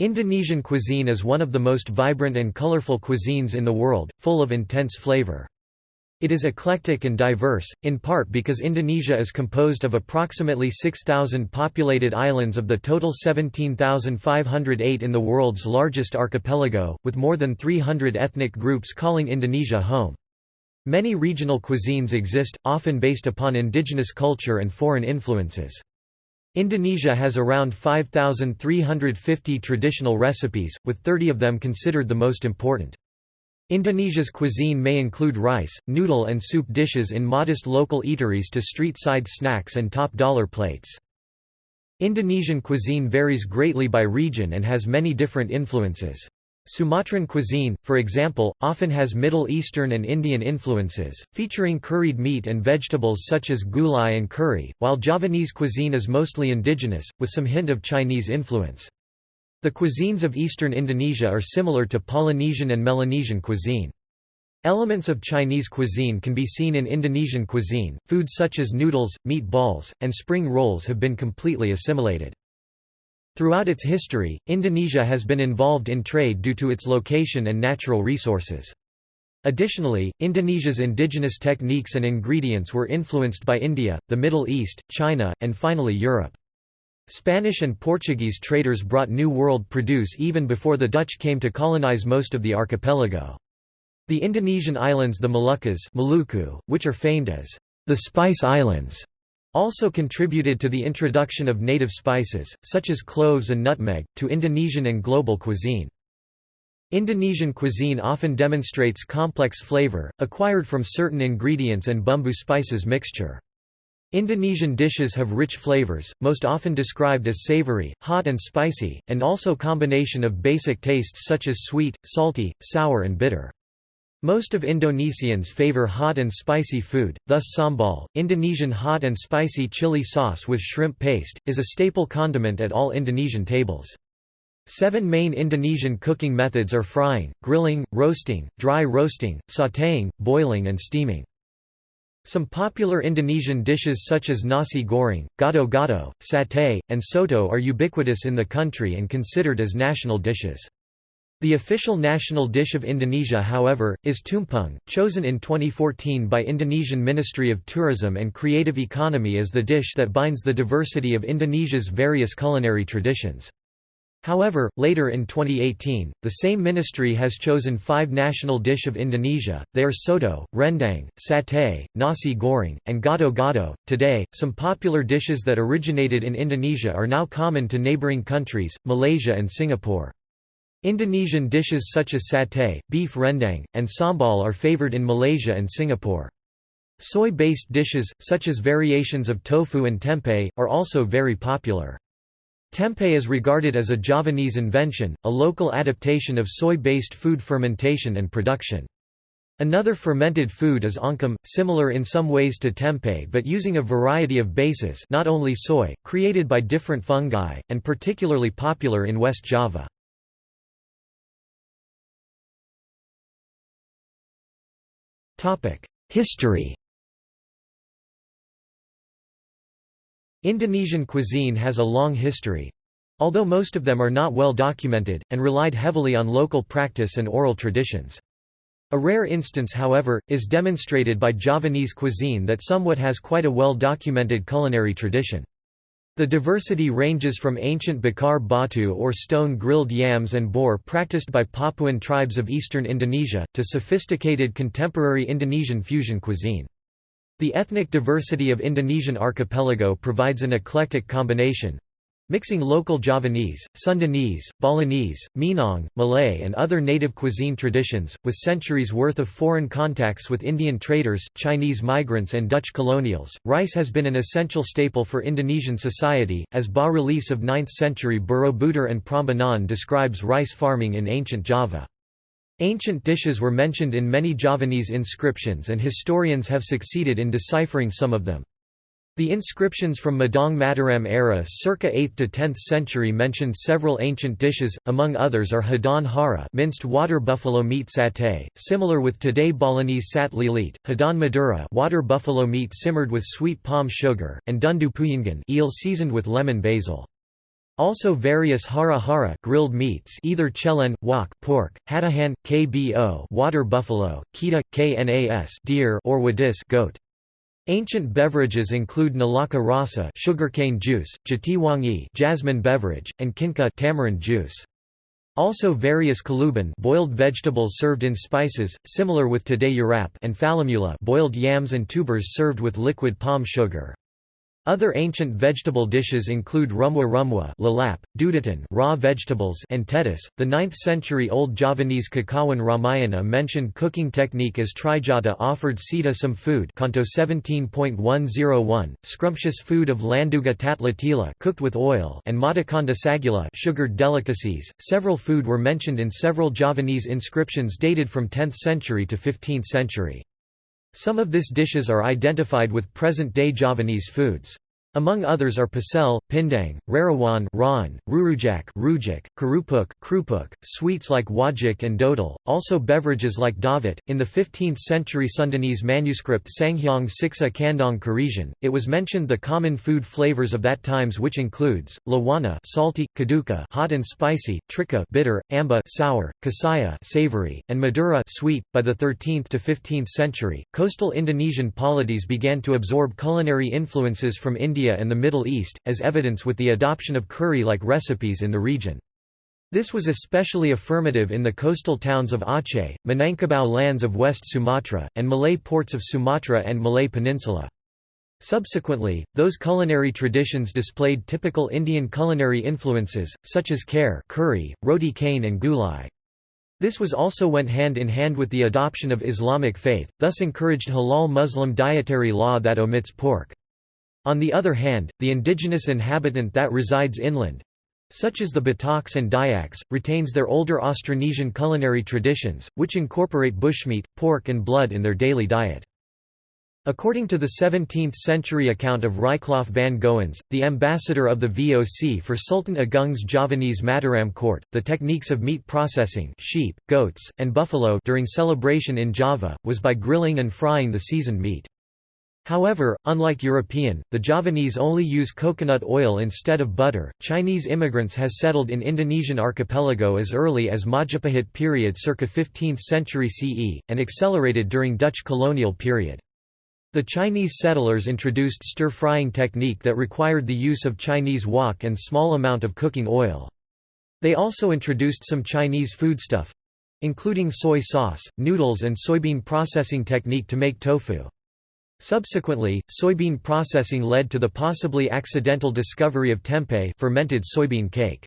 Indonesian cuisine is one of the most vibrant and colorful cuisines in the world, full of intense flavor. It is eclectic and diverse, in part because Indonesia is composed of approximately 6,000 populated islands of the total 17,508 in the world's largest archipelago, with more than 300 ethnic groups calling Indonesia home. Many regional cuisines exist, often based upon indigenous culture and foreign influences. Indonesia has around 5,350 traditional recipes, with 30 of them considered the most important. Indonesia's cuisine may include rice, noodle and soup dishes in modest local eateries to street-side snacks and top-dollar plates. Indonesian cuisine varies greatly by region and has many different influences. Sumatran cuisine, for example, often has Middle Eastern and Indian influences, featuring curried meat and vegetables such as gulai and curry, while Javanese cuisine is mostly indigenous, with some hint of Chinese influence. The cuisines of eastern Indonesia are similar to Polynesian and Melanesian cuisine. Elements of Chinese cuisine can be seen in Indonesian cuisine. Foods such as noodles, meatballs, and spring rolls have been completely assimilated. Throughout its history, Indonesia has been involved in trade due to its location and natural resources. Additionally, Indonesia's indigenous techniques and ingredients were influenced by India, the Middle East, China, and finally Europe. Spanish and Portuguese traders brought New World produce even before the Dutch came to colonize most of the archipelago. The Indonesian islands the Moluccas Maluku, which are famed as the Spice Islands, also contributed to the introduction of native spices, such as cloves and nutmeg, to Indonesian and global cuisine. Indonesian cuisine often demonstrates complex flavor, acquired from certain ingredients and bumbu spices mixture. Indonesian dishes have rich flavors, most often described as savory, hot and spicy, and also combination of basic tastes such as sweet, salty, sour and bitter. Most of Indonesians favor hot and spicy food, thus sambal, Indonesian hot and spicy chili sauce with shrimp paste, is a staple condiment at all Indonesian tables. Seven main Indonesian cooking methods are frying, grilling, roasting, dry roasting, sautéing, boiling and steaming. Some popular Indonesian dishes such as nasi goreng, gado-gado, satay, and soto are ubiquitous in the country and considered as national dishes. The official national dish of Indonesia however, is tumpeng, chosen in 2014 by Indonesian Ministry of Tourism and Creative Economy as the dish that binds the diversity of Indonesia's various culinary traditions. However, later in 2018, the same ministry has chosen five national dish of Indonesia, they are soto, rendang, satay, nasi goreng, and gado-gado. Today, some popular dishes that originated in Indonesia are now common to neighboring countries, Malaysia and Singapore. Indonesian dishes such as satay, beef rendang, and sambal are favored in Malaysia and Singapore. Soy-based dishes, such as variations of tofu and tempeh, are also very popular. Tempeh is regarded as a Javanese invention, a local adaptation of soy-based food fermentation and production. Another fermented food is oncom, similar in some ways to tempeh but using a variety of bases not only soy, created by different fungi, and particularly popular in West Java. History Indonesian cuisine has a long history, although most of them are not well documented, and relied heavily on local practice and oral traditions. A rare instance however, is demonstrated by Javanese cuisine that somewhat has quite a well-documented culinary tradition. The diversity ranges from ancient bakar batu or stone-grilled yams and boar practiced by Papuan tribes of eastern Indonesia, to sophisticated contemporary Indonesian fusion cuisine. The ethnic diversity of Indonesian archipelago provides an eclectic combination, Mixing local Javanese, Sundanese, Balinese, Minang, Malay and other native cuisine traditions, with centuries worth of foreign contacts with Indian traders, Chinese migrants and Dutch colonials, rice has been an essential staple for Indonesian society, as bas-reliefs of 9th-century Borobudur and Prambanan describes rice farming in ancient Java. Ancient dishes were mentioned in many Javanese inscriptions and historians have succeeded in deciphering some of them. The inscriptions from Medang Mataram era circa 8th to 10th century mention several ancient dishes, among others are Hadon Hara minced water buffalo meat satay, similar with today Balinese sat Hadon Madura water buffalo meat simmered with sweet palm sugar, and Dundu Puyingan eel seasoned with lemon basil. Also various hara hara grilled meats either chelen, wok pork, hatahan, kbo water buffalo, kita, knas deer or wadis goat. Ancient beverages include nalaka rasa sugarcane juice, jatiwangi jasmine beverage, and kinka tamarind juice. Also various kaluban boiled vegetables served in spices, similar with today urap and falamula boiled yams and tubers served with liquid palm sugar. Other ancient vegetable dishes include rumwa rumwa lalap, dudatan raw vegetables and tetis. The 9th century Old Javanese Kakawin Ramayana mentioned cooking technique as Trijata offered Sita some food Canto 17.101, scrumptious food of Landuga tatlatila cooked with oil and Madakanda sagula sugared delicacies. Several food were mentioned in several Javanese inscriptions dated from 10th century to 15th century. Some of these dishes are identified with present-day Javanese foods. Among others are pecel, pindang, rarawan Ron, rurujak rujak, karupuk krupuk, sweets like wajik and dodal, also beverages like Davit. In the 15th century Sundanese manuscript Sanghyang Siksa Kandang Karesian, it was mentioned the common food flavors of that times which includes, lawana salty, kaduka hot and spicy, trika bitter, amba sour, kasaya savory, and madura sweet. By the 13th to 15th century, coastal Indonesian polities began to absorb culinary influences from India India and the Middle East, as evidence with the adoption of curry-like recipes in the region. This was especially affirmative in the coastal towns of Aceh, Minangkabau lands of West Sumatra, and Malay ports of Sumatra and Malay Peninsula. Subsequently, those culinary traditions displayed typical Indian culinary influences, such as kher curry, roti canai and gulai. This was also went hand in hand with the adoption of Islamic faith, thus encouraged halal Muslim dietary law that omits pork. On the other hand, the indigenous inhabitant that resides inland, such as the Bataks and Dayaks, retains their older Austronesian culinary traditions, which incorporate bushmeat, pork and blood in their daily diet. According to the 17th-century account of Rijcklof van Goens, the ambassador of the VOC for Sultan Agung's Javanese Mataram court, the techniques of meat processing sheep, goats, and buffalo during celebration in Java, was by grilling and frying the seasoned meat. However, unlike European, the Javanese only use coconut oil instead of butter. Chinese immigrants has settled in Indonesian archipelago as early as Majapahit period circa 15th century CE, and accelerated during Dutch colonial period. The Chinese settlers introduced stir-frying technique that required the use of Chinese wok and small amount of cooking oil. They also introduced some Chinese foodstuff—including soy sauce, noodles and soybean processing technique to make tofu. Subsequently, soybean processing led to the possibly accidental discovery of tempeh fermented soybean cake.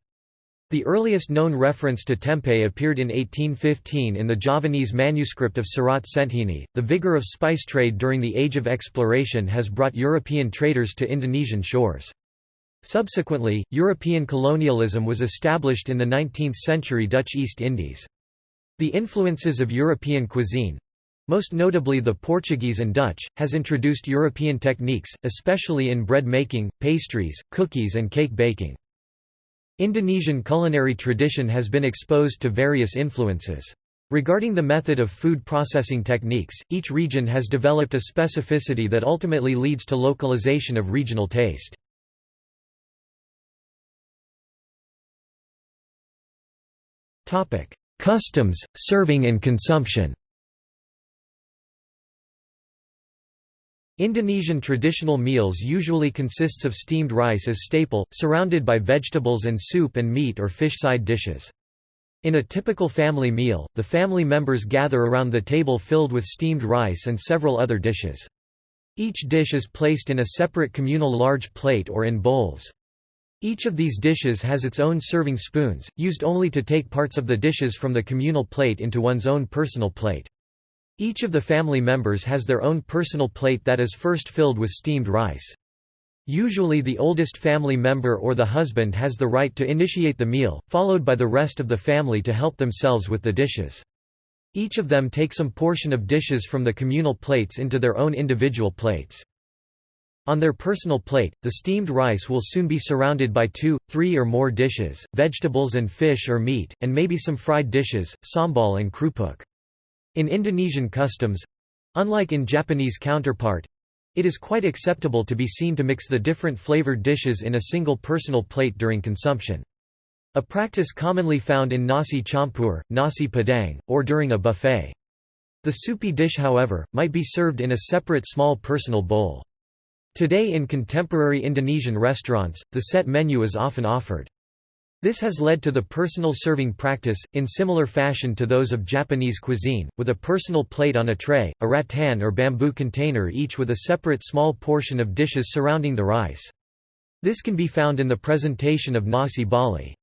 The earliest known reference to tempeh appeared in 1815 in the Javanese manuscript of Surat Centhini. The vigor of spice trade during the Age of Exploration has brought European traders to Indonesian shores. Subsequently, European colonialism was established in the 19th century Dutch East Indies. The influences of European cuisine, most notably the Portuguese and Dutch, has introduced European techniques, especially in bread making, pastries, cookies and cake baking. Indonesian culinary tradition has been exposed to various influences. Regarding the method of food processing techniques, each region has developed a specificity that ultimately leads to localization of regional taste. Customs, serving and consumption Indonesian traditional meals usually consists of steamed rice as staple, surrounded by vegetables and soup and meat or fish side dishes. In a typical family meal, the family members gather around the table filled with steamed rice and several other dishes. Each dish is placed in a separate communal large plate or in bowls. Each of these dishes has its own serving spoons, used only to take parts of the dishes from the communal plate into one's own personal plate. Each of the family members has their own personal plate that is first filled with steamed rice. Usually the oldest family member or the husband has the right to initiate the meal, followed by the rest of the family to help themselves with the dishes. Each of them take some portion of dishes from the communal plates into their own individual plates. On their personal plate, the steamed rice will soon be surrounded by two, three or more dishes, vegetables and fish or meat, and maybe some fried dishes, sambal and krupuk. In Indonesian customs—unlike in Japanese counterpart, It is quite acceptable to be seen to mix the different flavored dishes in a single personal plate during consumption. A practice commonly found in nasi campur, nasi padang, or during a buffet. The soupy dish however, might be served in a separate small personal bowl. Today in contemporary Indonesian restaurants, the set menu is often offered. This has led to the personal serving practice, in similar fashion to those of Japanese cuisine, with a personal plate on a tray, a rattan or bamboo container each with a separate small portion of dishes surrounding the rice. This can be found in the presentation of nasi bali.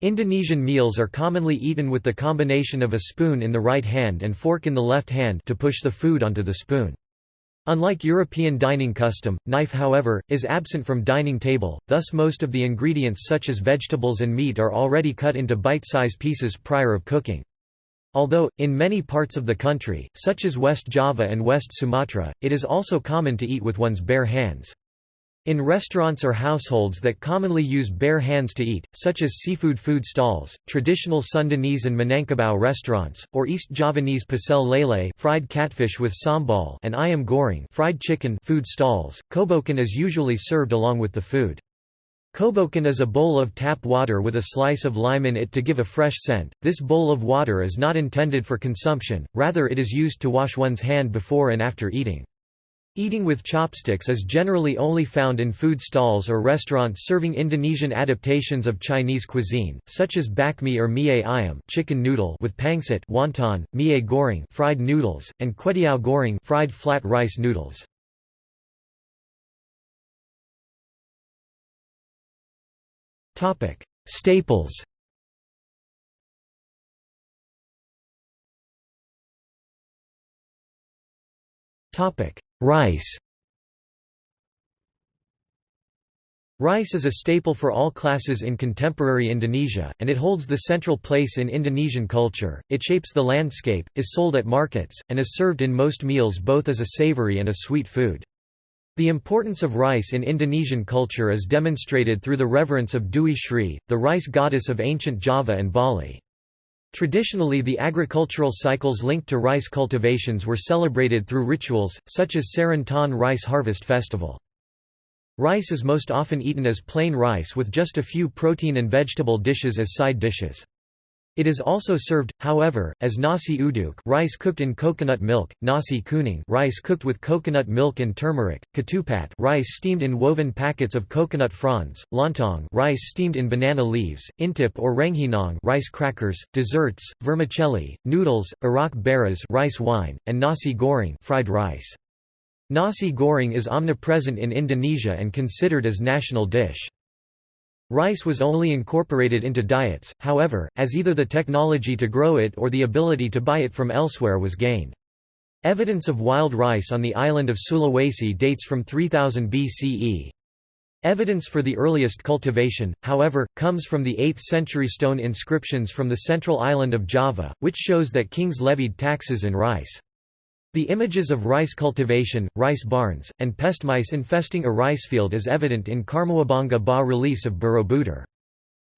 Indonesian meals are commonly eaten with the combination of a spoon in the right hand and fork in the left hand to push the food onto the spoon. Unlike European dining custom, knife however, is absent from dining table, thus most of the ingredients such as vegetables and meat are already cut into bite-size pieces prior of cooking. Although, in many parts of the country, such as West Java and West Sumatra, it is also common to eat with one's bare hands. In restaurants or households that commonly use bare hands to eat, such as seafood food stalls, traditional Sundanese and Minangkabau restaurants, or East Javanese pecel lele fried catfish with sambal and ayam goreng fried chicken food stalls, kobokan is usually served along with the food. Kobokan is a bowl of tap water with a slice of lime in it to give a fresh scent. This bowl of water is not intended for consumption, rather it is used to wash one's hand before and after eating. Eating with chopsticks is generally only found in food stalls or restaurants serving Indonesian adaptations of Chinese cuisine, such as bakmi or mie ayam chicken noodle with pangsit wonton, mie goreng fried noodles, and kwetiau goreng fried flat rice noodles. Staples Rice Rice is a staple for all classes in contemporary Indonesia, and it holds the central place in Indonesian culture. It shapes the landscape, is sold at markets, and is served in most meals both as a savory and a sweet food. The importance of rice in Indonesian culture is demonstrated through the reverence of Dewi Sri, the rice goddess of ancient Java and Bali. Traditionally the agricultural cycles linked to rice cultivations were celebrated through rituals, such as Serentan Rice Harvest Festival. Rice is most often eaten as plain rice with just a few protein and vegetable dishes as side dishes. It is also served, however, as nasi uduk rice cooked in coconut milk, nasi kuning rice cooked with coconut milk and turmeric, ketupat rice steamed in woven packets of coconut fronds, lontong rice steamed in banana leaves, intip or rengginang rice crackers, desserts, vermicelli, noodles, arak beras rice wine, and nasi goreng fried rice. Nasi goreng is omnipresent in Indonesia and considered as national dish. Rice was only incorporated into diets, however, as either the technology to grow it or the ability to buy it from elsewhere was gained. Evidence of wild rice on the island of Sulawesi dates from 3000 BCE. Evidence for the earliest cultivation, however, comes from the 8th-century stone inscriptions from the central island of Java, which shows that kings levied taxes in rice. The images of rice cultivation, rice barns, and pest mice infesting a rice field is evident in Karmawibhangga bas-reliefs of Borobudur.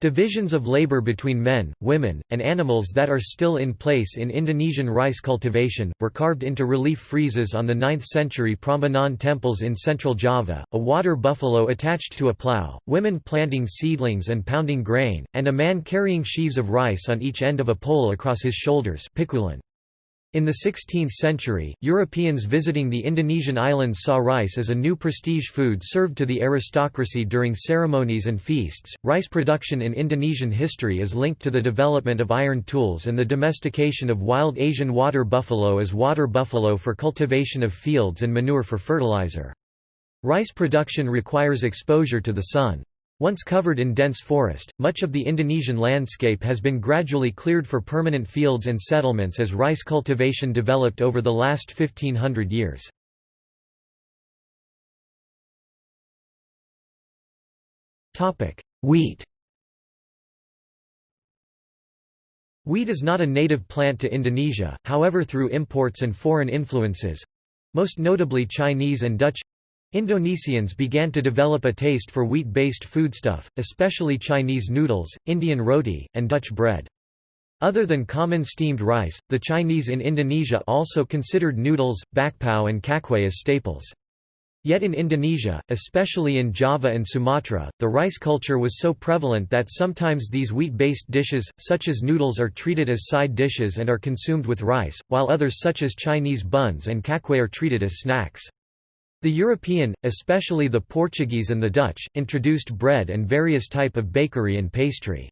Divisions of labor between men, women, and animals that are still in place in Indonesian rice cultivation, were carved into relief friezes on the 9th century Prambanan temples in central Java, a water buffalo attached to a plough, women planting seedlings and pounding grain, and a man carrying sheaves of rice on each end of a pole across his shoulders pikulan. In the 16th century, Europeans visiting the Indonesian islands saw rice as a new prestige food served to the aristocracy during ceremonies and feasts. Rice production in Indonesian history is linked to the development of iron tools and the domestication of wild Asian water buffalo as water buffalo for cultivation of fields and manure for fertilizer. Rice production requires exposure to the sun. Once covered in dense forest, much of the Indonesian landscape has been gradually cleared for permanent fields and settlements as rice cultivation developed over the last 1500 years. Wheat Wheat is not a native plant to Indonesia, however through imports and foreign influences—most notably Chinese and Dutch Indonesians began to develop a taste for wheat-based foodstuff, especially Chinese noodles, Indian roti, and Dutch bread. Other than common steamed rice, the Chinese in Indonesia also considered noodles, bakpao and kakwe as staples. Yet in Indonesia, especially in Java and Sumatra, the rice culture was so prevalent that sometimes these wheat-based dishes, such as noodles are treated as side dishes and are consumed with rice, while others such as Chinese buns and kakwe are treated as snacks. The European, especially the Portuguese and the Dutch, introduced bread and various type of bakery and pastry.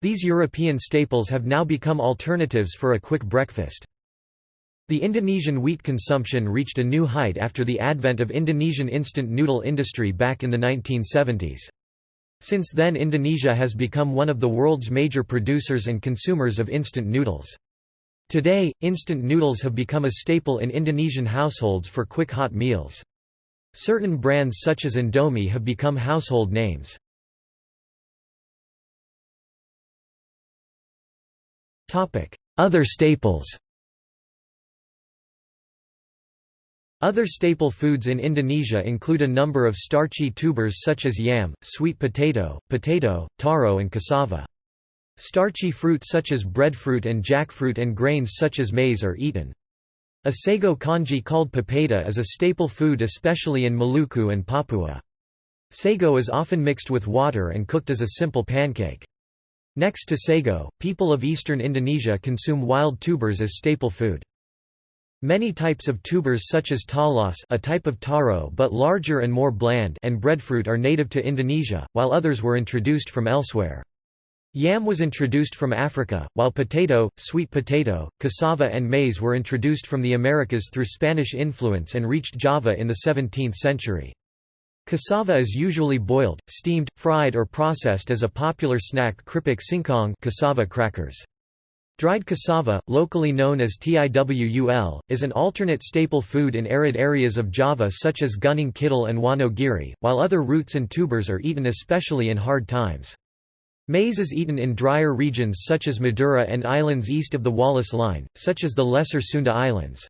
These European staples have now become alternatives for a quick breakfast. The Indonesian wheat consumption reached a new height after the advent of Indonesian instant noodle industry back in the 1970s. Since then Indonesia has become one of the world's major producers and consumers of instant noodles. Today, instant noodles have become a staple in Indonesian households for quick hot meals. Certain brands such as Indomie have become household names. Other staples Other staple foods in Indonesia include a number of starchy tubers such as yam, sweet potato, potato, taro and cassava. Starchy fruit such as breadfruit and jackfruit and grains such as maize are eaten. A sago kanji called papeda is a staple food especially in Maluku and Papua. Sago is often mixed with water and cooked as a simple pancake. Next to sago, people of eastern Indonesia consume wild tubers as staple food. Many types of tubers such as talas a type of taro but larger and more bland and breadfruit are native to Indonesia, while others were introduced from elsewhere. Yam was introduced from Africa, while potato, sweet potato, cassava and maize were introduced from the Americas through Spanish influence and reached Java in the 17th century. Cassava is usually boiled, steamed, fried or processed as a popular snack kripik singkong cassava crackers. Dried cassava, locally known as tiwul, is an alternate staple food in arid areas of Java such as Gunung Kidul and Wonogiri, while other roots and tubers are eaten especially in hard times. Maize is eaten in drier regions such as Madura and islands east of the Wallace Line, such as the Lesser Sunda Islands.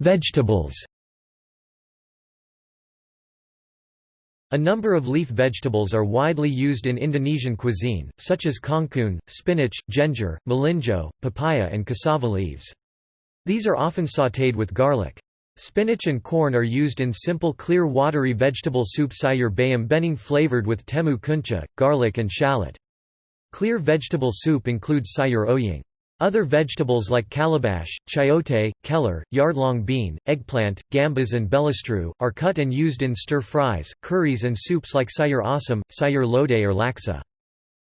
Vegetables A number of leaf vegetables are widely used in Indonesian cuisine, such as kangkung, spinach, ginger, melinjo, papaya and cassava leaves. These are often sautéed with garlic. Spinach and corn are used in simple clear watery vegetable soup sayur bayam bening flavored with temu kunci, garlic and shallot. Clear vegetable soup includes sayur oyong. Other vegetables like calabash, chayote, keller, yardlong bean, eggplant, gambas and belistru, are cut and used in stir-fries, curries and soups like sayur asam, sayur lodeh or laksa.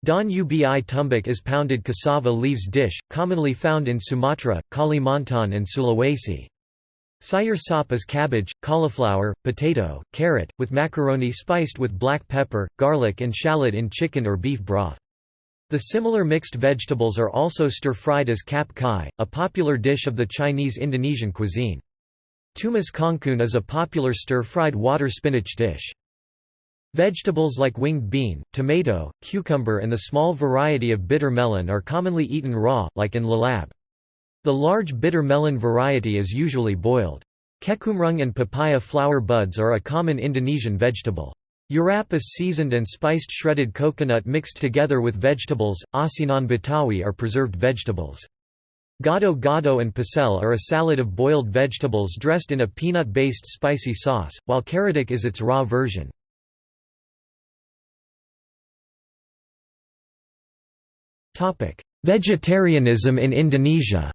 Daun ubi tumbuk is pounded cassava leaves dish, commonly found in Sumatra, Kalimantan and Sulawesi. Sayur sop is cabbage, cauliflower, potato, carrot, with macaroni spiced with black pepper, garlic and shallot in chicken or beef broth. The similar mixed vegetables are also stir-fried as cap cai, a popular dish of the Chinese-Indonesian cuisine. Tumis kangkung is a popular stir-fried water spinach dish. Vegetables like winged bean, tomato, cucumber and the small variety of bitter melon are commonly eaten raw, like in lalab. The large bitter melon variety is usually boiled. Kecombrang and papaya flower buds are a common Indonesian vegetable. Urap is seasoned and spiced shredded coconut mixed together with vegetables. Asinan Betawi are preserved vegetables. Gado gado and pecel are a salad of boiled vegetables dressed in a peanut-based spicy sauce, while karedok is its raw version. Vegetarianism in Indonesia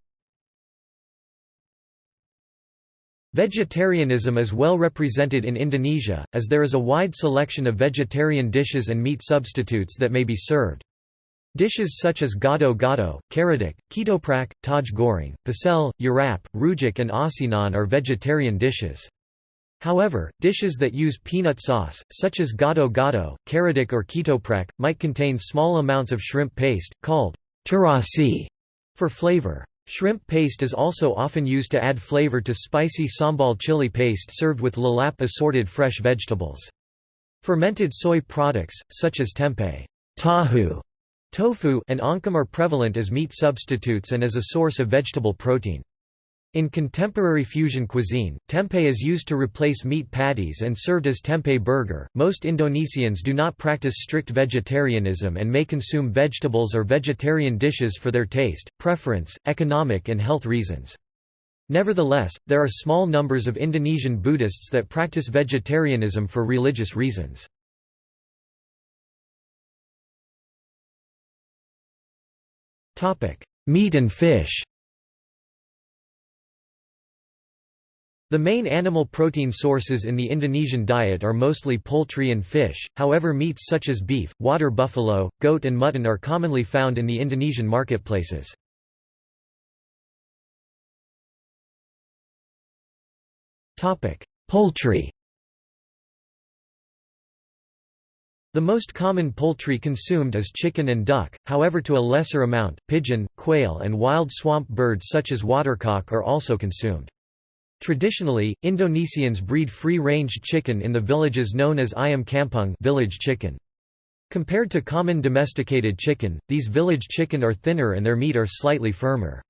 Vegetarianism is well represented in Indonesia, as there is a wide selection of vegetarian dishes and meat substitutes that may be served. Dishes such as gado gado, karedok, ketoprak, taj goreng, pecel, urap, rujak and asinan are vegetarian dishes. However, dishes that use peanut sauce, such as gado gado, karedok or ketoprak, might contain small amounts of shrimp paste, called terasi, for flavor. Shrimp paste is also often used to add flavor to spicy sambal chili paste served with lalap assorted fresh vegetables. Fermented soy products, such as tempeh tahu, tofu and oncom are prevalent as meat substitutes and as a source of vegetable protein. In contemporary fusion cuisine, tempeh is used to replace meat patties and served as tempeh burger. Most Indonesians do not practice strict vegetarianism and may consume vegetables or vegetarian dishes for their taste, preference, economic, and health reasons. Nevertheless, there are small numbers of Indonesian Buddhists that practice vegetarianism for religious reasons. Meat and fish The main animal protein sources in the Indonesian diet are mostly poultry and fish, however meats such as beef, water buffalo, goat and mutton are commonly found in the Indonesian marketplaces. Poultry The most common poultry consumed is chicken and duck, however to a lesser amount, pigeon, quail and wild swamp birds such as watercock are also consumed. Traditionally, Indonesians breed free-range chicken in the villages known as ayam kampung village chicken. Compared to common domesticated chicken, these village chicken are thinner and their meat are slightly firmer.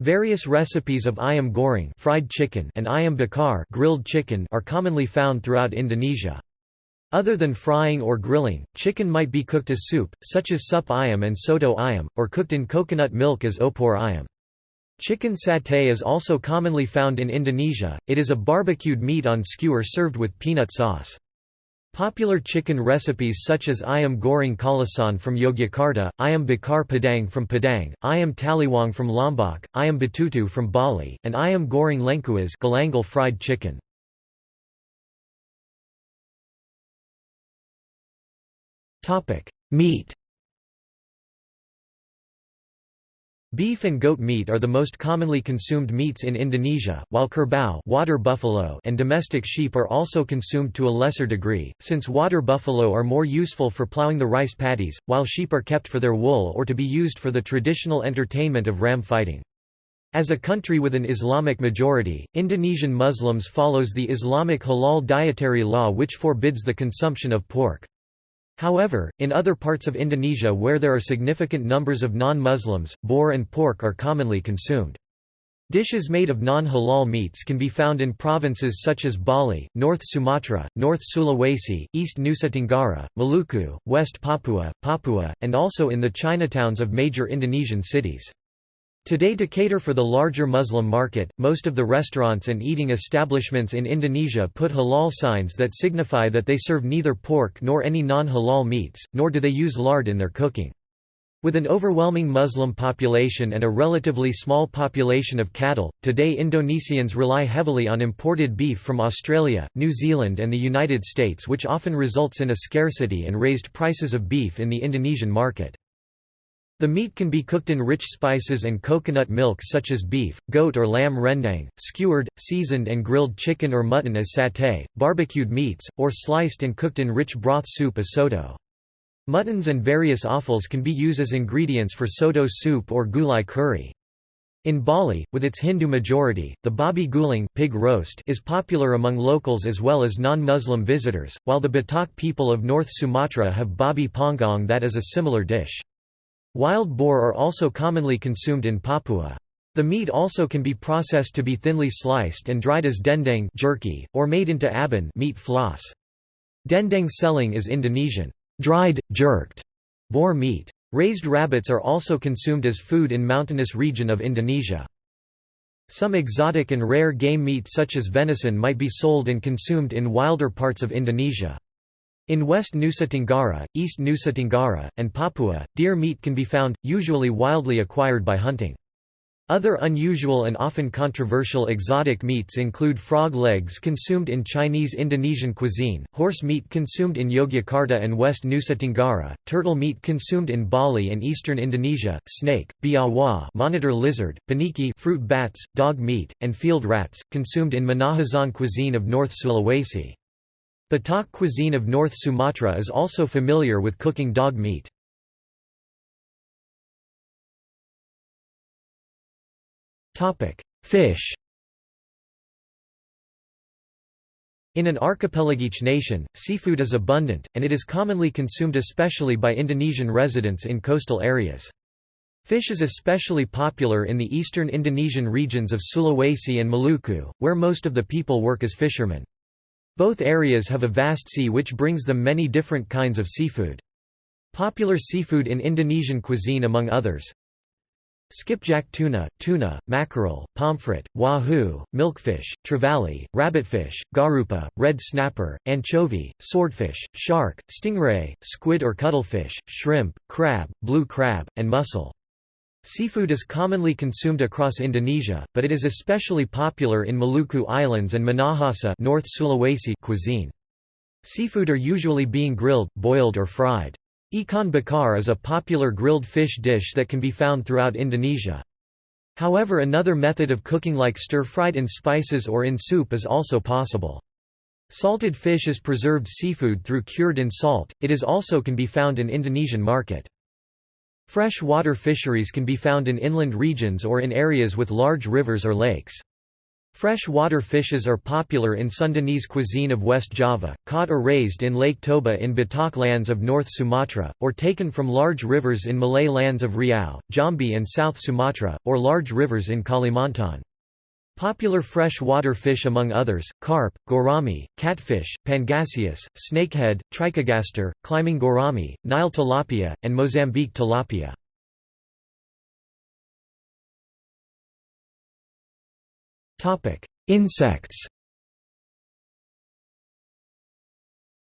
Various recipes of ayam goreng fried chicken and ayam bakar grilled chicken are commonly found throughout Indonesia. Other than frying or grilling, chicken might be cooked as soup, such as sup ayam and soto ayam, or cooked in coconut milk as opor ayam. Chicken satay is also commonly found in Indonesia, it is a barbecued meat on skewer served with peanut sauce. Popular chicken recipes such as ayam goreng kalasan from Yogyakarta, ayam bakar padang from Padang, ayam taliwang from Lombok, ayam betutu from Bali, and ayam goreng lengkuas galangal fried chicken. Meat Beef and goat meat are the most commonly consumed meats in Indonesia, while kerbau water buffalo and domestic sheep are also consumed to a lesser degree, since water buffalo are more useful for plowing the rice paddies, while sheep are kept for their wool or to be used for the traditional entertainment of ram fighting. As a country with an Islamic majority, Indonesian Muslims follows the Islamic halal dietary law which forbids the consumption of pork. However, in other parts of Indonesia where there are significant numbers of non-Muslims, boar and pork are commonly consumed. Dishes made of non-halal meats can be found in provinces such as Bali, North Sumatra, North Sulawesi, East Nusa Tenggara, Maluku, West Papua, Papua, and also in the Chinatowns of major Indonesian cities. Today to cater for the larger Muslim market, most of the restaurants and eating establishments in Indonesia put halal signs that signify that they serve neither pork nor any non-halal meats, nor do they use lard in their cooking. With an overwhelming Muslim population and a relatively small population of cattle, today Indonesians rely heavily on imported beef from Australia, New Zealand and the United States which often results in a scarcity and raised prices of beef in the Indonesian market. The meat can be cooked in rich spices and coconut milk such as beef, goat or lamb rendang, skewered, seasoned and grilled chicken or mutton as satay, barbecued meats, or sliced and cooked in rich broth soup as soto. Muttons and various offals can be used as ingredients for soto soup or gulai curry. In Bali, with its Hindu majority, the babi guling pig roast is popular among locals as well as non-Muslim visitors, while the Batak people of North Sumatra have babi panggang that is a similar dish. Wild boar are also commonly consumed in Papua. The meat also can be processed to be thinly sliced and dried as dendeng jerky, or made into abon meat floss. Dendeng celeng is Indonesian, dried, jerked boar meat. Raised rabbits are also consumed as food in mountainous region of Indonesia. Some exotic and rare game meat such as venison might be sold and consumed in wilder parts of Indonesia. In West Nusa Tenggara, East Nusa Tenggara, and Papua, deer meat can be found, usually wildly acquired by hunting. Other unusual and often controversial exotic meats include frog legs consumed in Chinese Indonesian cuisine, horse meat consumed in Yogyakarta and West Nusa Tenggara, turtle meat consumed in Bali and eastern Indonesia, snake, biawak monitor lizard, paniki fruit bats, dog meat, and field rats, consumed in Minahasan cuisine of North Sulawesi. Batak cuisine of North Sumatra is also familiar with cooking dog meat. Fish In an archipelagic nation, seafood is abundant, and it is commonly consumed especially by Indonesian residents in coastal areas. Fish is especially popular in the eastern Indonesian regions of Sulawesi and Maluku, where most of the people work as fishermen. Both areas have a vast sea which brings them many different kinds of seafood. Popular seafood in Indonesian cuisine among others Skipjack tuna, tuna, mackerel, pomfret, wahoo, milkfish, trevally, rabbitfish, garupa, red snapper, anchovy, swordfish, shark, stingray, squid or cuttlefish, shrimp, crab, blue crab, and mussel. Seafood is commonly consumed across Indonesia, but it is especially popular in Maluku Islands and Minahasa North Sulawesi cuisine. Seafood are usually being grilled, boiled or fried. Ikan bakar is a popular grilled fish dish that can be found throughout Indonesia. However another method of cooking like stir-fried in spices or in soup is also possible. Salted fish is preserved seafood through cured in salt, it is also can be found in Indonesian market. Fresh water fisheries can be found in inland regions or in areas with large rivers or lakes. Fresh-water fishes are popular in Sundanese cuisine of West Java, caught or raised in Lake Toba in Batak lands of North Sumatra, or taken from large rivers in Malay lands of Riau, Jambi and South Sumatra, or large rivers in Kalimantan. Popular fresh-water fish among others, carp, gourami, catfish, pangasius, snakehead, trichogaster, climbing gourami, Nile tilapia, and Mozambique tilapia. Insects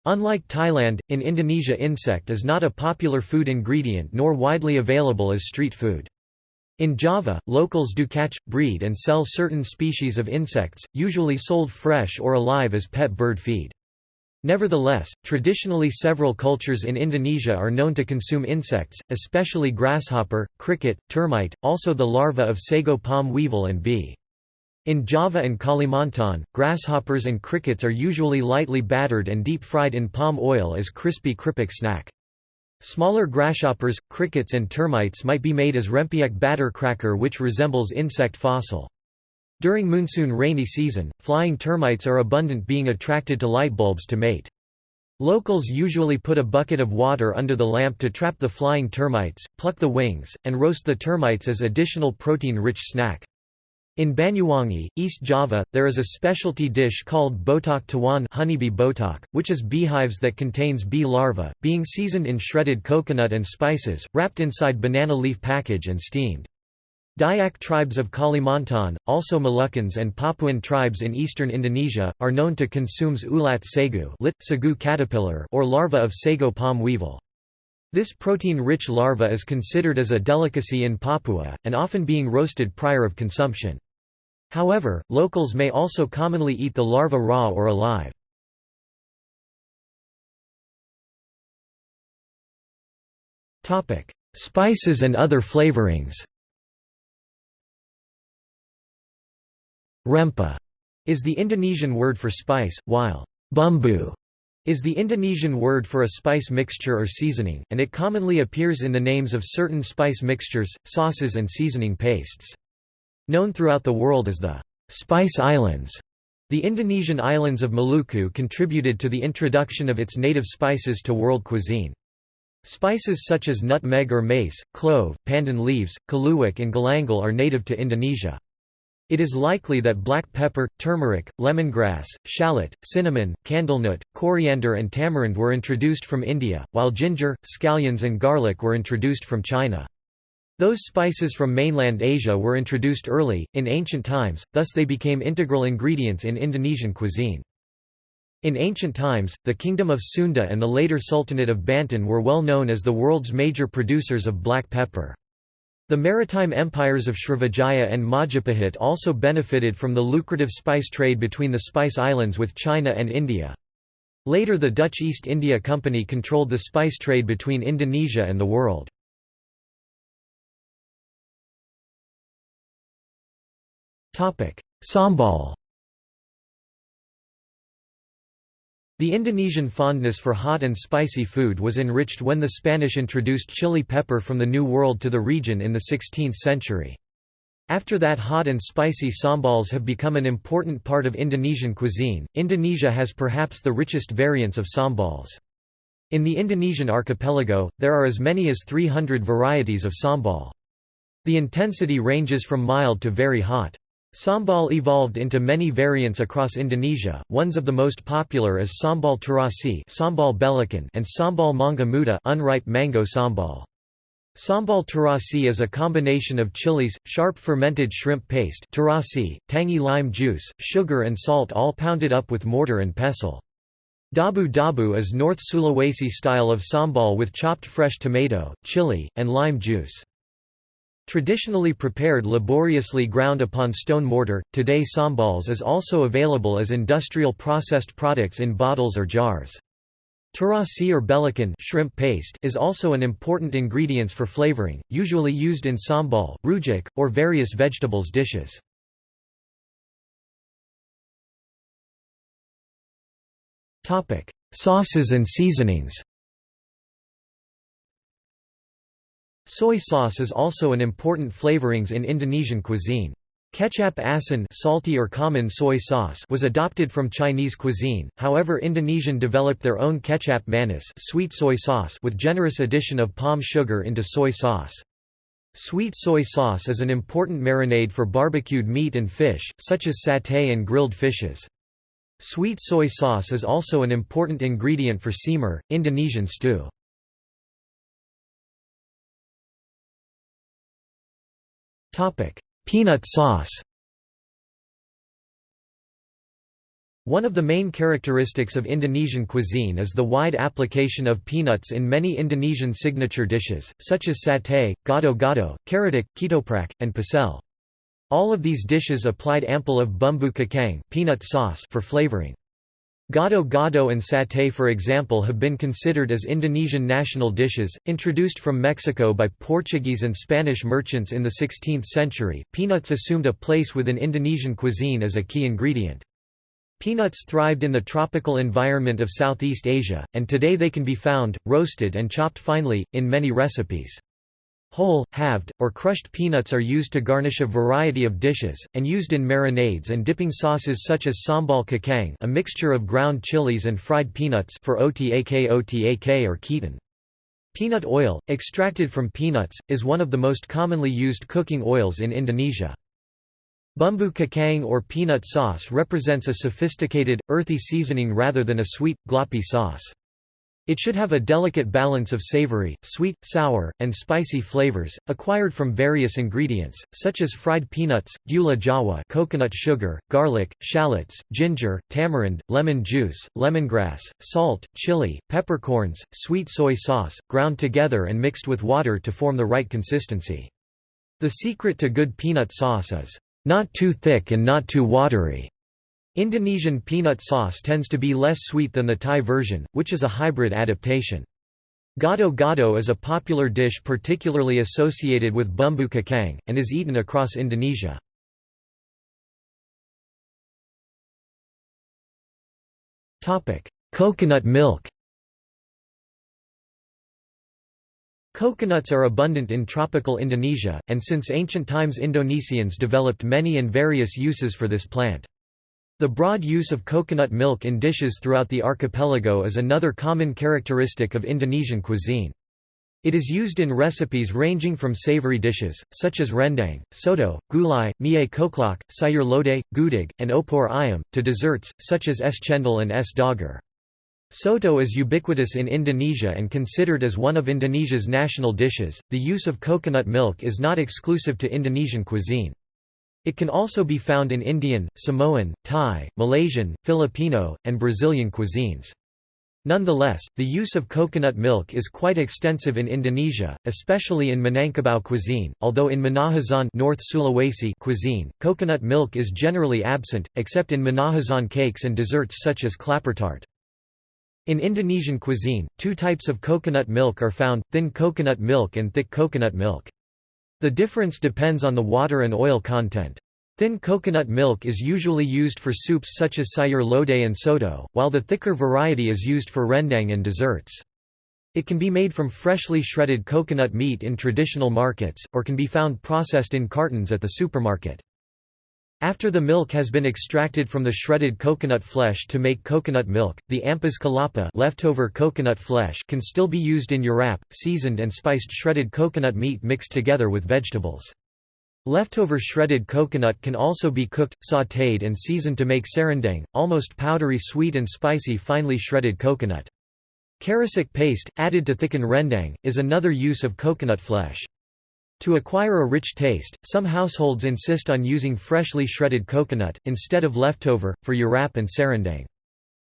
Unlike Thailand, in Indonesia insect is not a popular food ingredient nor widely available as street food. In Java, locals do catch, breed and sell certain species of insects, usually sold fresh or alive as pet bird feed. Nevertheless, traditionally several cultures in Indonesia are known to consume insects, especially grasshopper, cricket, termite, also the larva of sago palm weevil and bee. In Java and Kalimantan, grasshoppers and crickets are usually lightly battered and deep-fried in palm oil as crispy keripik snack. Smaller grasshoppers, crickets and termites might be made as rempeyek batter cracker which resembles insect fossil. During monsoon rainy season, flying termites are abundant being attracted to light bulbs to mate. Locals usually put a bucket of water under the lamp to trap the flying termites, pluck the wings, and roast the termites as additional protein-rich snack. In Banyuwangi, East Java, there is a specialty dish called botok tawon honeybee botok, which is beehives that contains bee larvae, being seasoned in shredded coconut and spices, wrapped inside banana leaf package and steamed. Dayak tribes of Kalimantan, also Moluccans and Papuan tribes in eastern Indonesia, are known to consume ulat sagu, lit, sagu caterpillar or larva of sago palm weevil. This protein-rich larva is considered as a delicacy in Papua, and often being roasted prior of consumption. However, locals may also commonly eat the larva raw or alive. Spices and other flavorings Rempah is the Indonesian word for spice, while bumbu is the Indonesian word for a spice mixture or seasoning, and it commonly appears in the names of certain spice mixtures, sauces and seasoning pastes. Known throughout the world as the Spice Islands, the Indonesian islands of Maluku contributed to the introduction of its native spices to world cuisine. Spices such as nutmeg or mace, clove, pandan leaves, kaluak and galangal are native to Indonesia. It is likely that black pepper, turmeric, lemongrass, shallot, cinnamon, candlenut, coriander and tamarind were introduced from India, while ginger, scallions and garlic were introduced from China. Those spices from mainland Asia were introduced early, in ancient times, thus they became integral ingredients in Indonesian cuisine. In ancient times, the Kingdom of Sunda and the later Sultanate of Banten were well known as the world's major producers of black pepper. The maritime empires of Srivijaya and Majapahit also benefited from the lucrative spice trade between the Spice Islands with China and India. Later the Dutch East India Company controlled the spice trade between Indonesia and the world. Sambal The Indonesian fondness for hot and spicy food was enriched when the Spanish introduced chili pepper from the New World to the region in the 16th century. After that hot and spicy sambals have become an important part of Indonesian cuisine. Indonesia has perhaps the richest variants of sambals. In the Indonesian archipelago, there are as many as 300 varieties of sambal. The intensity ranges from mild to very hot. Sambal evolved into many variants across Indonesia, ones of the most popular as sambal terasi sambal and sambal mangga muda unripe mango sambal. Sambal terasi is a combination of chilies, sharp fermented shrimp paste terasi, tangy lime juice, sugar and salt all pounded up with mortar and pestle. Dabu dabu is North Sulawesi style of sambal with chopped fresh tomato, chili, and lime juice. Traditionally prepared laboriously ground upon stone mortar, today sambals is also available as industrial processed products in bottles or jars. Terasi or belacan shrimp paste is also an important ingredient for flavoring, usually used in sambal, rujak, or various vegetables dishes. Sauces and seasonings Soy sauce is also an important flavorings in Indonesian cuisine. Kecap asin salty or common soy sauce was adopted from Chinese cuisine, however Indonesian developed their own kecap manis sweet soy sauce with generous addition of palm sugar into soy sauce. Sweet soy sauce is an important marinade for barbecued meat and fish, such as satay and grilled fishes. Sweet soy sauce is also an important ingredient for semur, Indonesian stew. Peanut sauce One of the main characteristics of Indonesian cuisine is the wide application of peanuts in many Indonesian signature dishes, such as satay, gado-gado, karedok, ketoprak, and pecel. All of these dishes applied ample of bumbu kacang peanut sauce for flavoring. Gado gado and satay for example have been considered as Indonesian national dishes, introduced from Mexico by Portuguese and Spanish merchants in the 16th century. Peanuts assumed a place within Indonesian cuisine as a key ingredient. Peanuts thrived in the tropical environment of Southeast Asia, and today they can be found, roasted and chopped finely, in many recipes. Whole, halved, or crushed peanuts are used to garnish a variety of dishes, and used in marinades and dipping sauces such as sambal kacang a mixture of ground chilies and fried peanuts for otak otak or ketan. Peanut oil, extracted from peanuts, is one of the most commonly used cooking oils in Indonesia. Bumbu kacang or peanut sauce represents a sophisticated, earthy seasoning rather than a sweet, gloppy sauce. It should have a delicate balance of savory, sweet, sour, and spicy flavors, acquired from various ingredients, such as fried peanuts, gula jawa coconut sugar, garlic, shallots, ginger, tamarind, lemon juice, lemongrass, salt, chili, peppercorns, sweet soy sauce, ground together and mixed with water to form the right consistency. The secret to good peanut sauce is, "...not too thick and not too watery." Indonesian peanut sauce tends to be less sweet than the Thai version, which is a hybrid adaptation. Gado-gado is a popular dish particularly associated with bumbu kacang, and is eaten across Indonesia. Coconut milk Coconuts are abundant in tropical Indonesia, and since ancient times Indonesians developed many and various uses for this plant. The broad use of coconut milk in dishes throughout the archipelago is another common characteristic of Indonesian cuisine. It is used in recipes ranging from savory dishes, such as rendang, soto, gulai, mie koklak, sayur lodeh, gudeg, and opor ayam, to desserts, such as es cendol and es doger. Soto is ubiquitous in Indonesia and considered as one of Indonesia's national dishes. The use of coconut milk is not exclusive to Indonesian cuisine. It can also be found in Indian, Samoan, Thai, Malaysian, Filipino, and Brazilian cuisines. Nonetheless, the use of coconut milk is quite extensive in Indonesia, especially in Minangkabau cuisine, although in Minahasa North Sulawesi cuisine, coconut milk is generally absent, except in Minahasa cakes and desserts such as klapertart. In Indonesian cuisine, two types of coconut milk are found, thin coconut milk and thick coconut milk. The difference depends on the water and oil content. Thin coconut milk is usually used for soups such as sayur lodeh and soto, while the thicker variety is used for rendang and desserts. It can be made from freshly shredded coconut meat in traditional markets, or can be found processed in cartons at the supermarket. After the milk has been extracted from the shredded coconut flesh to make coconut milk, the ampas kelapa leftover coconut flesh can still be used in urap, seasoned and spiced shredded coconut meat mixed together with vegetables. Leftover shredded coconut can also be cooked, sautéed and seasoned to make serundeng, almost powdery sweet and spicy finely shredded coconut. Kerisik paste, added to thicken rendang, is another use of coconut flesh. To acquire a rich taste, some households insist on using freshly shredded coconut, instead of leftover, for urap and serundeng.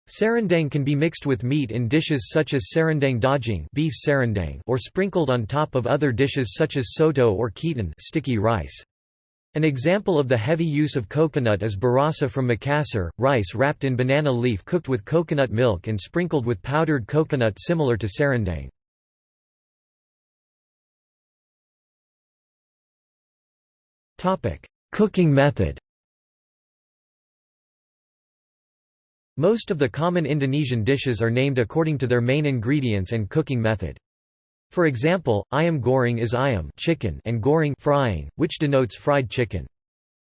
Serundeng can be mixed with meat in dishes such as serundeng daging beef serundeng or sprinkled on top of other dishes such as soto or ketan sticky rice. An example of the heavy use of coconut is barasa from Makassar, rice wrapped in banana leaf cooked with coconut milk and sprinkled with powdered coconut similar to serundeng. Cooking method Most of the common Indonesian dishes are named according to their main ingredients and cooking method. For example, ayam goreng is ayam chicken and goreng frying, which denotes fried chicken.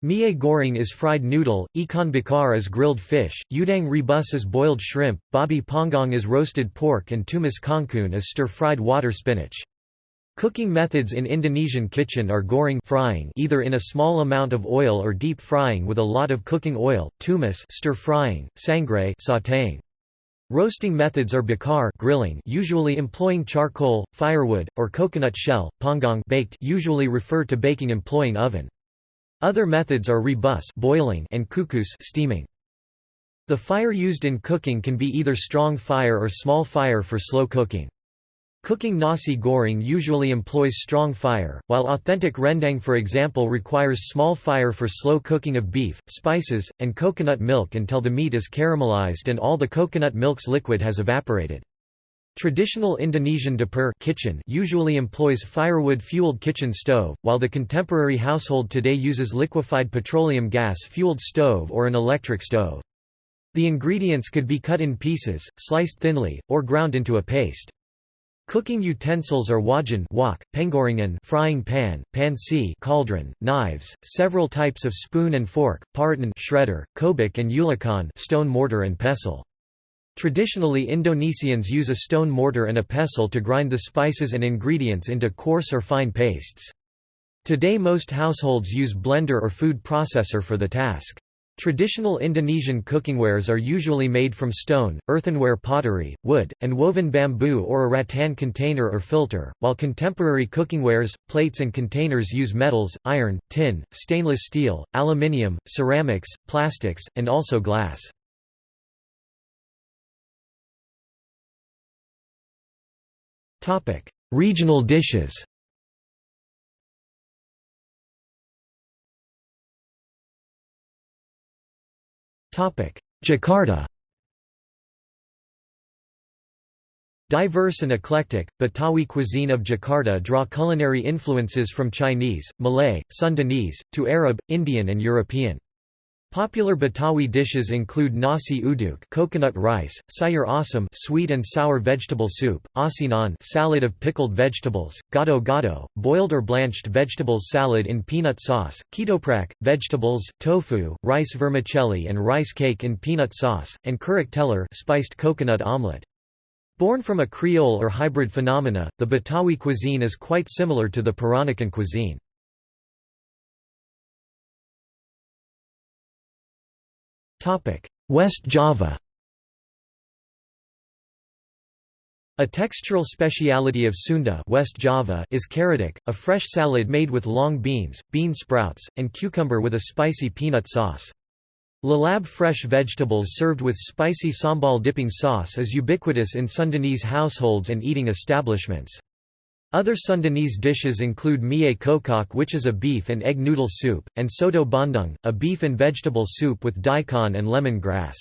Mie goreng is fried noodle, ikan bakar is grilled fish, udang rebus is boiled shrimp, babi panggang is roasted pork and tumis kangkung is stir-fried water spinach. Cooking methods in Indonesian kitchen are goreng frying either in a small amount of oil or deep frying with a lot of cooking oil, tumis stir frying, sangrai sautéing. Roasting methods are bakar grilling usually employing charcoal, firewood, or coconut shell, panggang baked usually refer to baking employing oven. Other methods are rebus boiling and kukus steaming. The fire used in cooking can be either strong fire or small fire for slow cooking. Cooking nasi goreng usually employs strong fire, while authentic rendang for example requires small fire for slow cooking of beef, spices, and coconut milk until the meat is caramelized and all the coconut milk's liquid has evaporated. Traditional Indonesian dapur kitchen usually employs firewood-fueled kitchen stove, while the contemporary household today uses liquefied petroleum gas-fueled stove or an electric stove. The ingredients could be cut in pieces, sliced thinly, or ground into a paste. Cooking utensils are wajan wok, penggorengan frying pan, panci cauldron, knives, several types of spoon and fork, parutan shredder, cobek and ulekan stone mortar and pestle. Traditionally Indonesians use a stone mortar and a pestle to grind the spices and ingredients into coarse or fine pastes. Today most households use blender or food processor for the task. Traditional Indonesian cookingwares are usually made from stone, earthenware pottery, wood, and woven bamboo or a rattan container or filter, while contemporary cookingwares, plates and containers use metals, iron, tin, stainless steel, aluminium, ceramics, plastics, and also glass. Regional dishes Jakarta Diverse and eclectic, Betawi cuisine of Jakarta draw culinary influences from Chinese, Malay, Sundanese, to Arab, Indian and European. Popular Betawi dishes include nasi uduk coconut rice, sayur asam sweet and sour vegetable soup, asinan salad of pickled vegetables, gado gado boiled or blanched vegetables salad in peanut sauce, ketoprak vegetables, tofu, rice vermicelli and rice cake in peanut sauce, and kerak telur spiced coconut omelette. Born from a Creole or hybrid phenomena, the Betawi cuisine is quite similar to the Peranakan cuisine. West Java A textural speciality of Sunda West Java is karedok, a fresh salad made with long beans, bean sprouts, and cucumber with a spicy peanut sauce. Lalab fresh vegetables served with spicy sambal dipping sauce is ubiquitous in Sundanese households and eating establishments. Other Sundanese dishes include mie kocok which is a beef and egg noodle soup, and soto bandung, a beef and vegetable soup with daikon and lemon grass.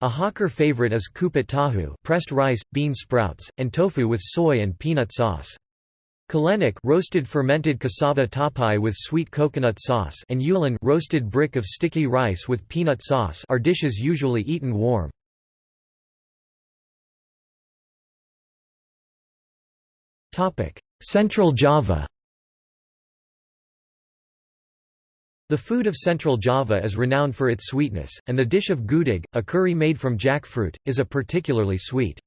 A hawker favorite is kupat tahu pressed rice, bean sprouts, and tofu with soy and peanut sauce. Colenak roasted fermented cassava tapai with sweet coconut sauce and ulen roasted brick of sticky rice with peanut sauce are dishes usually eaten warm. Central Java The food of Central Java is renowned for its sweetness, and the dish of gudeg, a curry made from jackfruit, is a particularly sweet.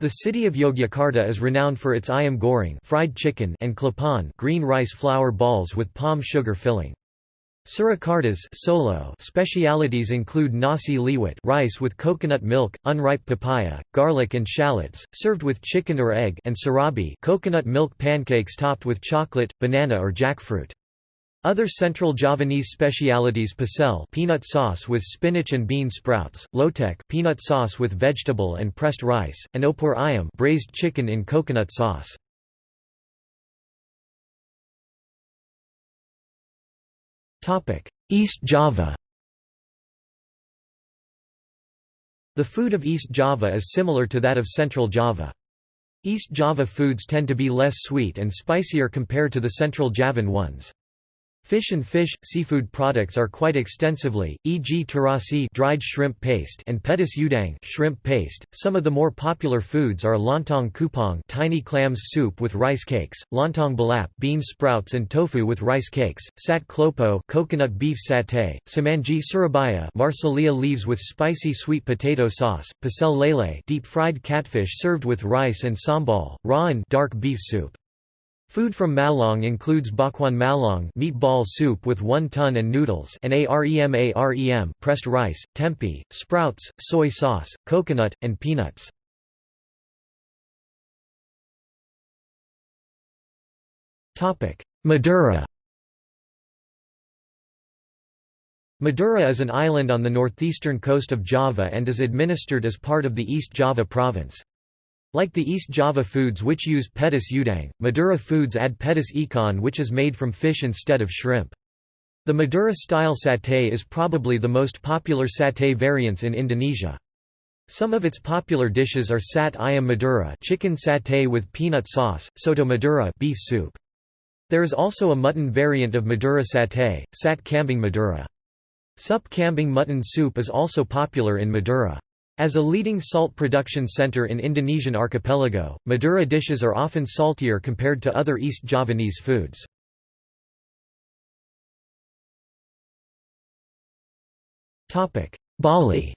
The city of Yogyakarta is renowned for its ayam goreng fried chicken and klepon green rice flour balls with palm sugar filling. Surakarta's Solo specialities include nasi liwet rice with coconut milk, unripe papaya, garlic and shallots, served with chicken or egg and surabi coconut milk pancakes topped with chocolate, banana or jackfruit. Other central Javanese specialities pecel peanut sauce with spinach and bean sprouts, lotek peanut sauce with vegetable and pressed rice, and opor ayam braised chicken in coconut sauce. East Java The food of East Java is similar to that of Central Java. East Java foods tend to be less sweet and spicier compared to the Central Javan ones. Fish and fish, seafood products are quite extensively, e.g. terasi dried shrimp paste and petis udang shrimp paste. Some of the more popular foods are lontong kupang tiny clams soup with rice cakes, lontong balap bean sprouts and tofu with rice cakes, sat klopo coconut beef satay, semanggi surabaya marsilea leaves with spicy sweet potato sauce, pecel lele deep-fried catfish served with rice and sambal, rawon dark beef soup. Food from Malang includes bakwan Malang meatball soup with wonton and noodles and arem arem pressed rice, tempeh, sprouts, soy sauce, coconut, and peanuts. Madura Madura is an island on the northeastern coast of Java and is administered as part of the East Java province. Like the East Java foods which use petis udang, Madura foods add petis ikan which is made from fish instead of shrimp. The Madura-style satay is probably the most popular satay variants in Indonesia. Some of its popular dishes are sat ayam Madura chicken satay with peanut sauce, soto Madura beef soup. There is also a mutton variant of Madura satay, sat kambing Madura. Sup kambing mutton soup is also popular in Madura. As a leading salt production center in Indonesian archipelago, Madura dishes are often saltier compared to other East Javanese foods. Bali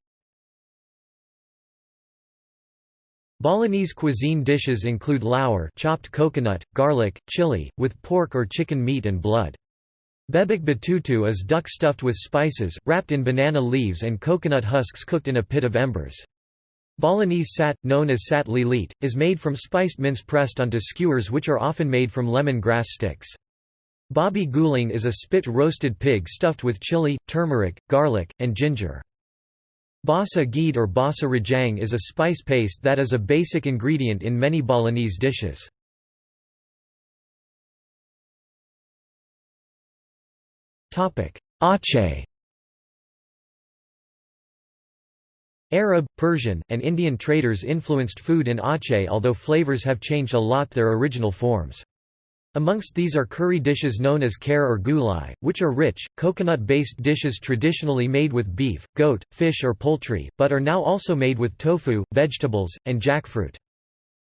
Balinese cuisine dishes include lawar chopped coconut, garlic, chili, with pork or chicken meat and blood. Bebek betutu is duck stuffed with spices, wrapped in banana leaves and coconut husks cooked in a pit of embers. Balinese sat, known as sat lilit, is made from spiced mince pressed onto skewers which are often made from lemon grass sticks. Babi guling is a spit roasted pig stuffed with chili, turmeric, garlic, and ginger. Basa gede or basa rajang is a spice paste that is a basic ingredient in many Balinese dishes. Aceh Arab, Persian, and Indian traders influenced food in Aceh although flavors have changed a lot their original forms. Amongst these are curry dishes known as kare or gulai, which are rich, coconut-based dishes traditionally made with beef, goat, fish or poultry, but are now also made with tofu, vegetables, and jackfruit.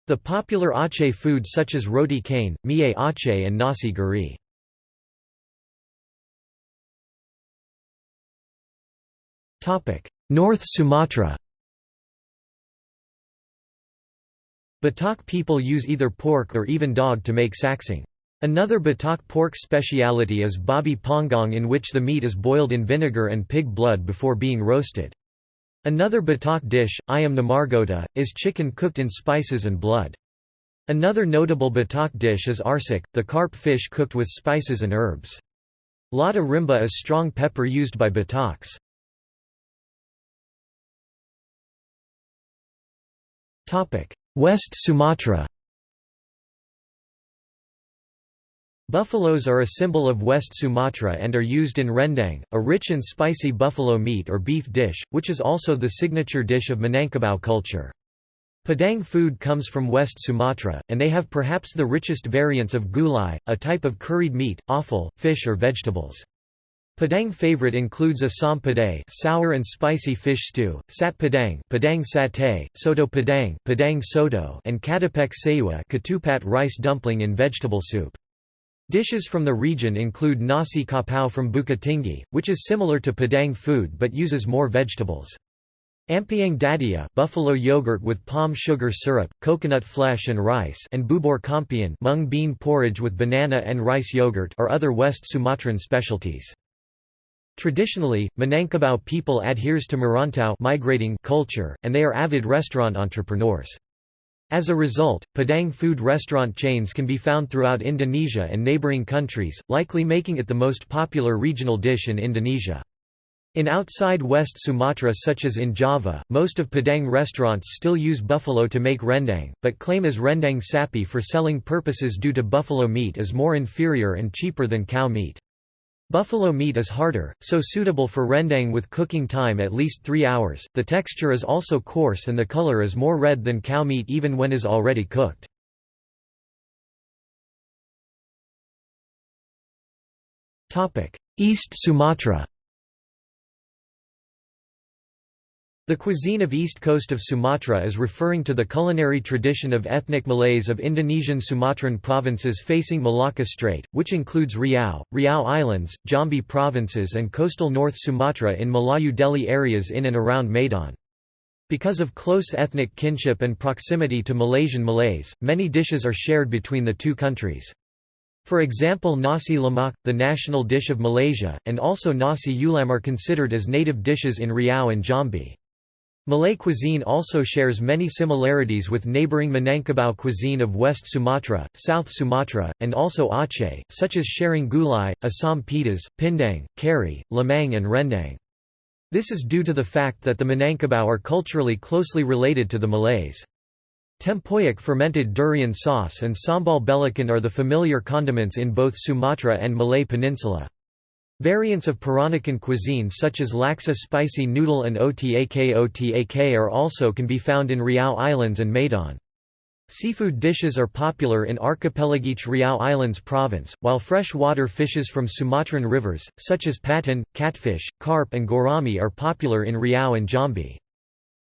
The popular Aceh foods such as roti canai, mie Aceh and nasi gurih. North Sumatra Batak people use either pork or even dog to make saksang. Another Batak pork speciality is babi panggang in which the meat is boiled in vinegar and pig blood before being roasted. Another Batak dish, ayam namargota, is chicken cooked in spices and blood. Another notable Batak dish is arsik, the carp fish cooked with spices and herbs. Lada rimba is strong pepper used by Bataks. West Sumatra Buffaloes are a symbol of West Sumatra and are used in rendang, a rich and spicy buffalo meat or beef dish, which is also the signature dish of Minangkabau culture. Padang food comes from West Sumatra, and they have perhaps the richest variants of gulai, a type of curried meat, offal, fish or vegetables. Padang favorite includes asam padang sour and spicy fish stew, sat padang padang satay, soto padang padang soto and katupek sayua ketupat rice dumpling in vegetable soup. Dishes from the region include nasi kapau from Bukit Tinggi, which is similar to Padang food but uses more vegetables. Ampiang dadia buffalo yogurt with palm sugar syrup, coconut flesh and rice and bubur kampiun mung bean porridge with banana and rice yogurt are other West Sumatran specialties. Traditionally, Minangkabau people adheres to Merantau migrating culture, and they are avid restaurant entrepreneurs. As a result, Padang food restaurant chains can be found throughout Indonesia and neighboring countries, likely making it the most popular regional dish in Indonesia. In outside West Sumatra such as in Java, most of Padang restaurants still use buffalo to make rendang, but claim as rendang sapi for selling purposes due to buffalo meat is more inferior and cheaper than cow meat. Buffalo meat is harder, so suitable for rendang with cooking time at least 3 hours. The texture is also coarse and the color is more red than cow meat even when is already cooked. East Sumatra The cuisine of east coast of Sumatra is referring to the culinary tradition of ethnic Malays of Indonesian Sumatran provinces facing Malacca Strait, which includes Riau, Riau Islands, Jambi provinces and coastal North Sumatra in Melayu Deli areas in and around Medan. Because of close ethnic kinship and proximity to Malaysian Malays, many dishes are shared between the two countries. For example nasi lemak, the national dish of Malaysia, and also nasi ulam are considered as native dishes in Riau and Jambi. Malay cuisine also shares many similarities with neighbouring Minangkabau cuisine of West Sumatra, South Sumatra, and also Aceh, such as sharing gulai, asam pedas, pindang, kari, lemang and rendang. This is due to the fact that the Minangkabau are culturally closely related to the Malays. Tempoyak fermented durian sauce and sambal belacan are the familiar condiments in both Sumatra and Malay Peninsula. Variants of Peranakan cuisine such as laksa spicy noodle and otak otak are also can be found in Riau Islands and Medan. Seafood dishes are popular in archipelagic Riau Islands province, while freshwater fishes from Sumatran rivers, such as patin, catfish, carp and gourami are popular in Riau and Jambi.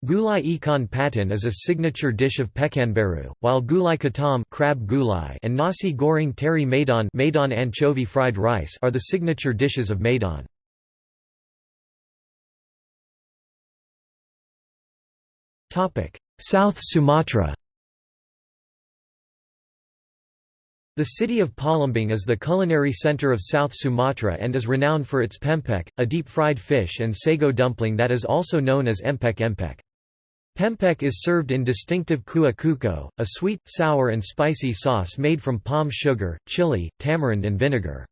Gulai ikan patin is a signature dish of Pekanbaru, while gulai ketam crab gulai and nasi goreng teri Medan, Medan anchovy fried rice are the signature dishes of Medan. South Sumatra The city of Palembang is the culinary center of South Sumatra and is renowned for its pempek, a deep-fried fish and sago dumpling that is also known as empek empek. Pempek is served in distinctive kuah cuko, a sweet, sour and spicy sauce made from palm sugar, chili, tamarind and vinegar.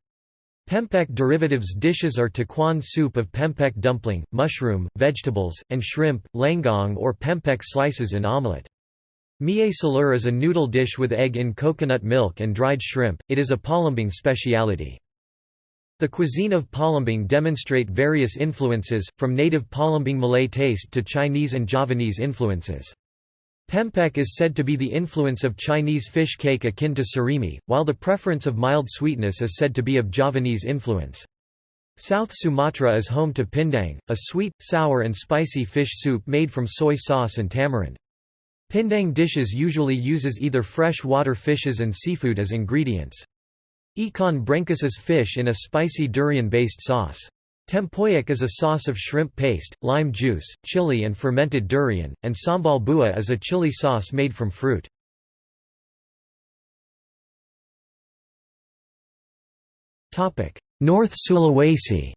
Pempek derivatives dishes are tekwan soup of pempek dumpling, mushroom, vegetables, and shrimp, lenggang or pempek slices in omelette. Mie celor is a noodle dish with egg in coconut milk and dried shrimp, it is a Palembang speciality. The cuisine of Palembang demonstrate various influences, from native Palembang Malay taste to Chinese and Javanese influences. Pempek is said to be the influence of Chinese fish cake akin to surimi, while the preference of mild sweetness is said to be of Javanese influence. South Sumatra is home to pindang, a sweet, sour and spicy fish soup made from soy sauce and tamarind. Pindang dishes usually uses either fresh water fishes and seafood as ingredients. Ikan brengkes is fish in a spicy durian-based sauce. Tempoyak is a sauce of shrimp paste, lime juice, chili and fermented durian, and sambal buah is a chili sauce made from fruit. North Sulawesi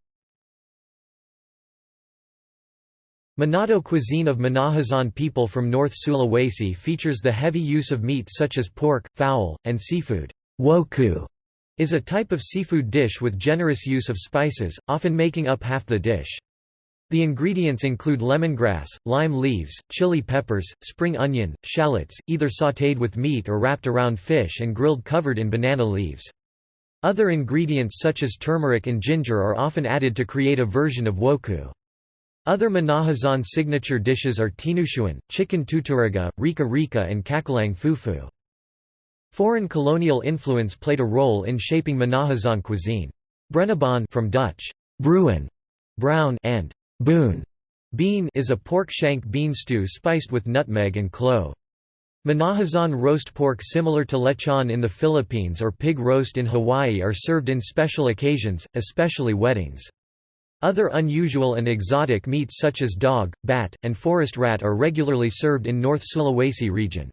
Manado cuisine of Minahasan people from North Sulawesi features the heavy use of meat such as pork, fowl, and seafood. Woku is a type of seafood dish with generous use of spices, often making up half the dish. The ingredients include lemongrass, lime leaves, chili peppers, spring onion, shallots, either sautéed with meat or wrapped around fish and grilled covered in banana leaves. Other ingredients such as turmeric and ginger are often added to create a version of woku. Other Minahasan signature dishes are tinutuan, chicken tuturuga, rika rika and cakalang fufu. Foreign colonial influence played a role in shaping Minahasan cuisine. Brenebon from Dutch bruin, brown and boon bean is a pork shank bean stew spiced with nutmeg and clove. Minahasan roast pork similar to lechon in the Philippines or pig roast in Hawaii are served in special occasions, especially weddings. Other unusual and exotic meats such as dog, bat, and forest rat are regularly served in North Sulawesi region.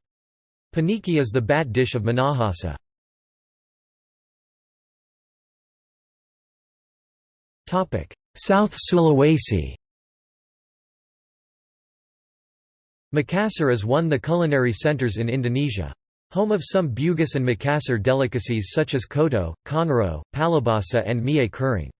Paniki is the bat dish of Minahasa. South Sulawesi Makassar is one of the culinary centers in Indonesia. Home of some Bugis and Makassar delicacies such as coto, konro, pallubasa and mie kuring.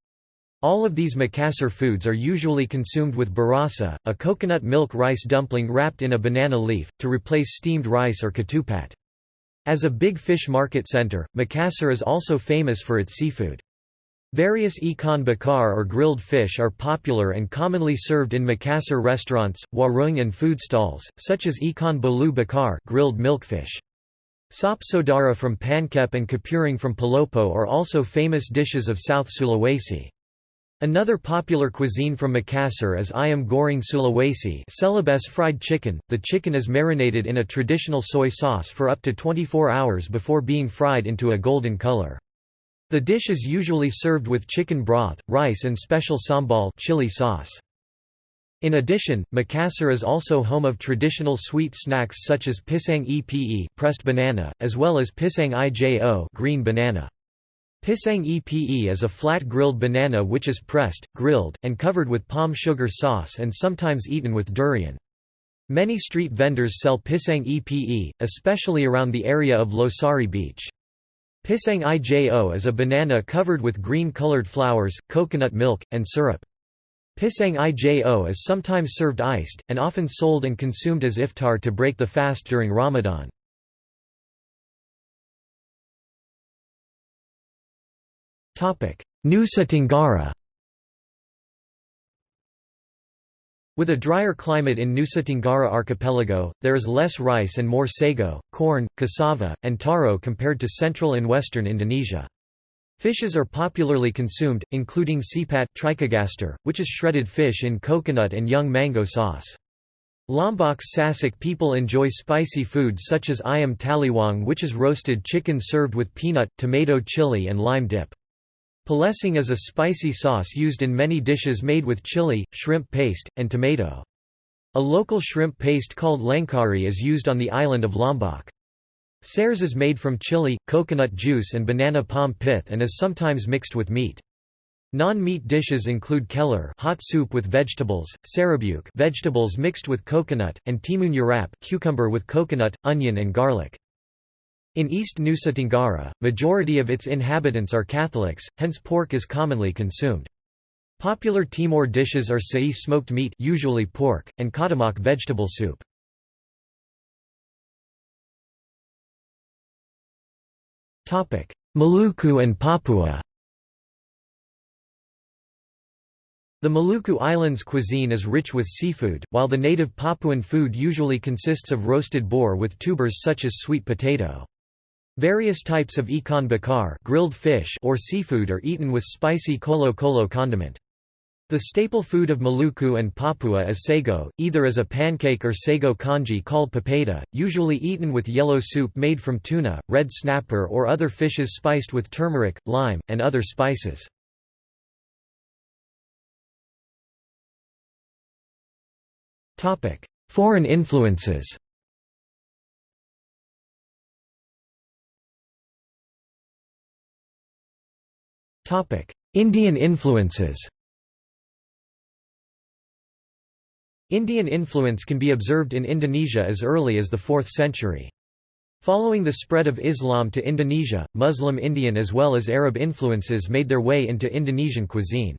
All of these Makassar foods are usually consumed with barasa, a coconut milk rice dumpling wrapped in a banana leaf, to replace steamed rice or ketupat. As a big fish market center, Makassar is also famous for its seafood. Various ikan bakar or grilled fish are popular and commonly served in Makassar restaurants, warung and food stalls, such as ikan bolu bakar grilled milkfish. Sop sodara from Pangkep and Kapurung from Palopo are also famous dishes of South Sulawesi. Another popular cuisine from Makassar is ayam goreng Sulawesi celebes fried chicken. The chicken is marinated in a traditional soy sauce for up to 24 hours before being fried into a golden color. The dish is usually served with chicken broth, rice and special sambal chili sauce. In addition, Makassar is also home of traditional sweet snacks such as pisang epe pressed banana, as well as pisang ijo green banana. Pisang epe is a flat grilled banana which is pressed, grilled, and covered with palm sugar sauce and sometimes eaten with durian. Many street vendors sell pisang epe, especially around the area of Losari Beach. Pisang ijo is a banana covered with green-colored flowers, coconut milk, and syrup. Pisang ijo is sometimes served iced, and often sold and consumed as iftar to break the fast during Ramadan. Nusa Tenggara With a drier climate in Nusa Tenggara archipelago, there is less rice and more sago, corn, cassava, and taro compared to central and western Indonesia. Fishes are popularly consumed, including sipat trichogaster, which is shredded fish in coconut and young mango sauce. Lombok Sasak people enjoy spicy foods such as ayam taliwang which is roasted chicken served with peanut, tomato chili and lime dip. Plecing is a spicy sauce used in many dishes made with chili, shrimp paste, and tomato. A local shrimp paste called langkari is used on the island of Lombok. Sares is made from chili, coconut juice and banana palm pith and is sometimes mixed with meat. Non-meat dishes include keller hot soup with vegetables, sarabuk vegetables mixed with coconut, and timun urap cucumber with coconut, onion and garlic. In East Nusa Tenggara, majority of its inhabitants are Catholics, hence pork is commonly consumed. Popular Timor dishes are sei smoked meat usually pork, and kadamak vegetable soup. Maluku and Papua The Maluku Islands cuisine is rich with seafood, while the native Papuan food usually consists of roasted boar with tubers such as sweet potato. Various types of ikan bakar grilled fish or seafood are eaten with spicy colo-colo condiment. The staple food of Maluku and Papua is sago, either as a pancake or sago congee called papeda, usually eaten with yellow soup made from tuna, red snapper or other fishes spiced with turmeric, lime, and other spices. Foreign influences Indian influences Indian influence can be observed in Indonesia as early as the 4th century. Following the spread of Islam to Indonesia, Muslim Indian as well as Arab influences made their way into Indonesian cuisine.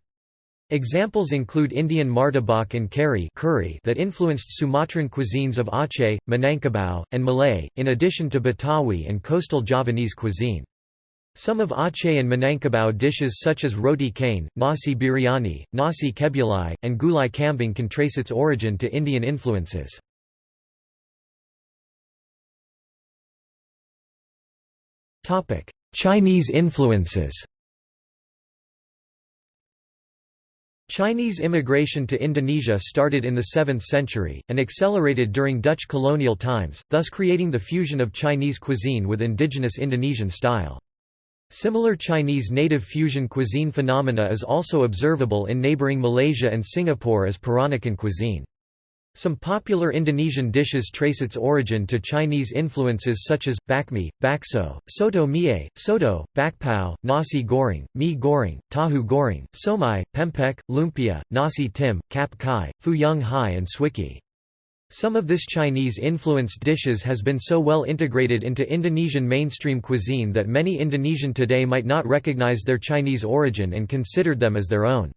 Examples include Indian martabak and kari curry that influenced Sumatran cuisines of Aceh, Minangkabau, and Malay, in addition to Betawi and coastal Javanese cuisine. Some of Aceh and Minangkabau dishes such as roti canai, nasi biryani, nasi kebuli, and gulai kambing can trace its origin to Indian influences. Chinese influences Chinese immigration to Indonesia started in the 7th century, and accelerated during Dutch colonial times, thus creating the fusion of Chinese cuisine with indigenous Indonesian style. Similar Chinese native fusion cuisine phenomena is also observable in neighboring Malaysia and Singapore as Peranakan cuisine. Some popular Indonesian dishes trace its origin to Chinese influences such as, bakmi, bakso, soto mie, soto, bakpao, nasi goreng, mie goreng, tahu goreng, siomay, pempek, lumpia, nasi tim, cap cai, fuyung hai and swikee. Some of this Chinese-influenced dishes has been so well integrated into Indonesian mainstream cuisine that many Indonesian today might not recognize their Chinese origin and considered them as their own.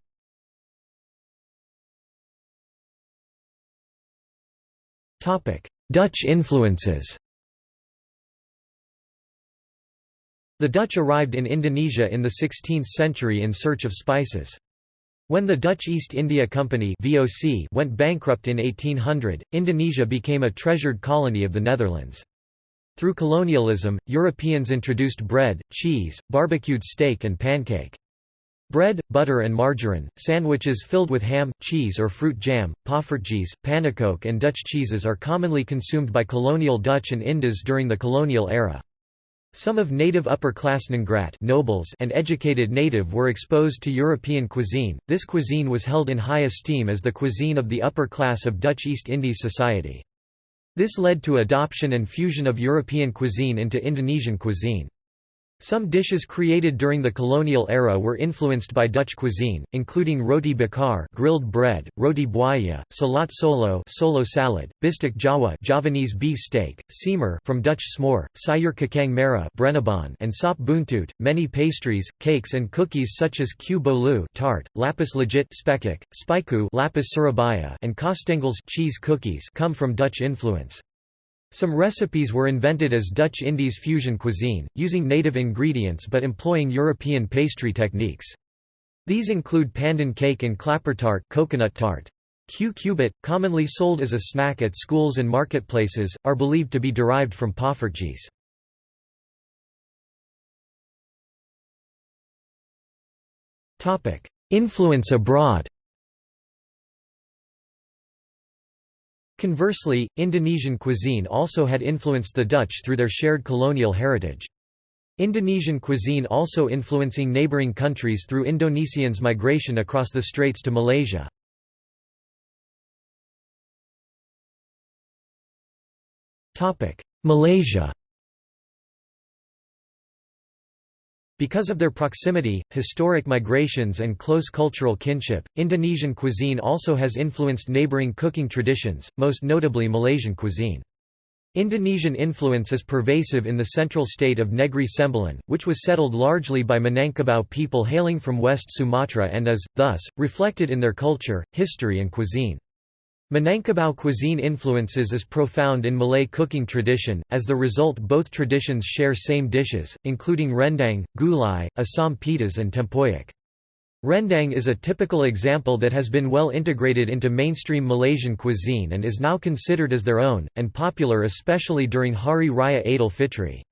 Dutch influences The Dutch arrived in Indonesia in the 16th century in search of spices. When the Dutch East India Company (VOC) went bankrupt in 1800, Indonesia became a treasured colony of the Netherlands. Through colonialism, Europeans introduced bread, cheese, barbecued steak and pancake. Bread, butter and margarine, sandwiches filled with ham, cheese or fruit jam, poffertjes, pannekoek and Dutch cheeses are commonly consumed by colonial Dutch and Indos during the colonial era. Some of native upper-class Ngrat nobles and educated native were exposed to European cuisine. This cuisine was held in high esteem as the cuisine of the upper class of Dutch East Indies society. This led to adoption and fusion of European cuisine into Indonesian cuisine. Some dishes created during the colonial era were influenced by Dutch cuisine, including roti bakar grilled bread, roti buaya, salat solo solo salad, bistek Jawa Javanese beef steak, semur from Dutch smoor, sayur merah brenebon and sop buntut. Many pastries, cakes and cookies such as kue bolu tart, lapis legit spekkoek, spiku lapis surabaya and kastengels cheese cookies come from Dutch influence. Some recipes were invented as Dutch Indies fusion cuisine, using native ingredients but employing European pastry techniques. These include pandan cake and klappertaart coconut tart. Kue cubit, commonly sold as a snack at schools and marketplaces, are believed to be derived from poffertjes. Influence abroad Conversely, Indonesian cuisine also had influenced the Dutch through their shared colonial heritage. Indonesian cuisine also influencing neighboring countries through Indonesians' migration across the straits to Malaysia. Malaysia Because of their proximity, historic migrations and close cultural kinship, Indonesian cuisine also has influenced neighboring cooking traditions, most notably Malaysian cuisine. Indonesian influence is pervasive in the central state of Negri Sembilan, which was settled largely by Minangkabau people hailing from West Sumatra and is, thus, reflected in their culture, history and cuisine. Minangkabau cuisine influences is profound in Malay cooking tradition, as the result both traditions share same dishes, including rendang, gulai, asam pedas and tempoyak. Rendang is a typical example that has been well integrated into mainstream Malaysian cuisine and is now considered as their own, and popular especially during Hari Raya Aidil Fitri.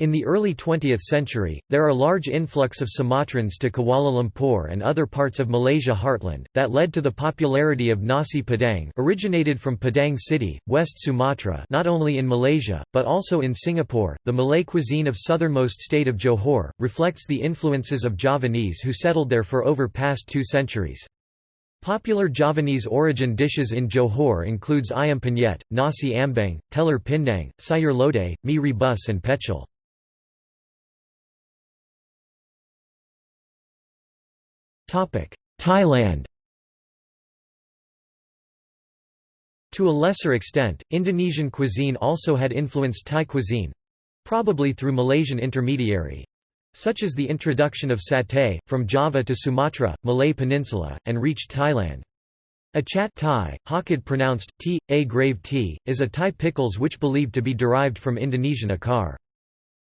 In the early 20th century, there are large influx of Sumatrans to Kuala Lumpur and other parts of Malaysia heartland, that led to the popularity of nasi padang originated from Padang City, West Sumatra not only in Malaysia, but also in Singapore. The Malay cuisine of southernmost state of Johor, reflects the influences of Javanese who settled there for over past two centuries. Popular Javanese origin dishes in Johor includes ayam penyet, nasi ambeng, telur pindang, sayur lodeh, mi rebus and pecel. Thailand To a lesser extent, Indonesian cuisine also had influenced Thai cuisine—probably through Malaysian intermediary. Such as the introduction of satay, from Java to Sumatra, Malay Peninsula, and reached Thailand. Achat Thai, Hokkien pronounced t, a grave t, is a Thai pickles which believed to be derived from Indonesian acar.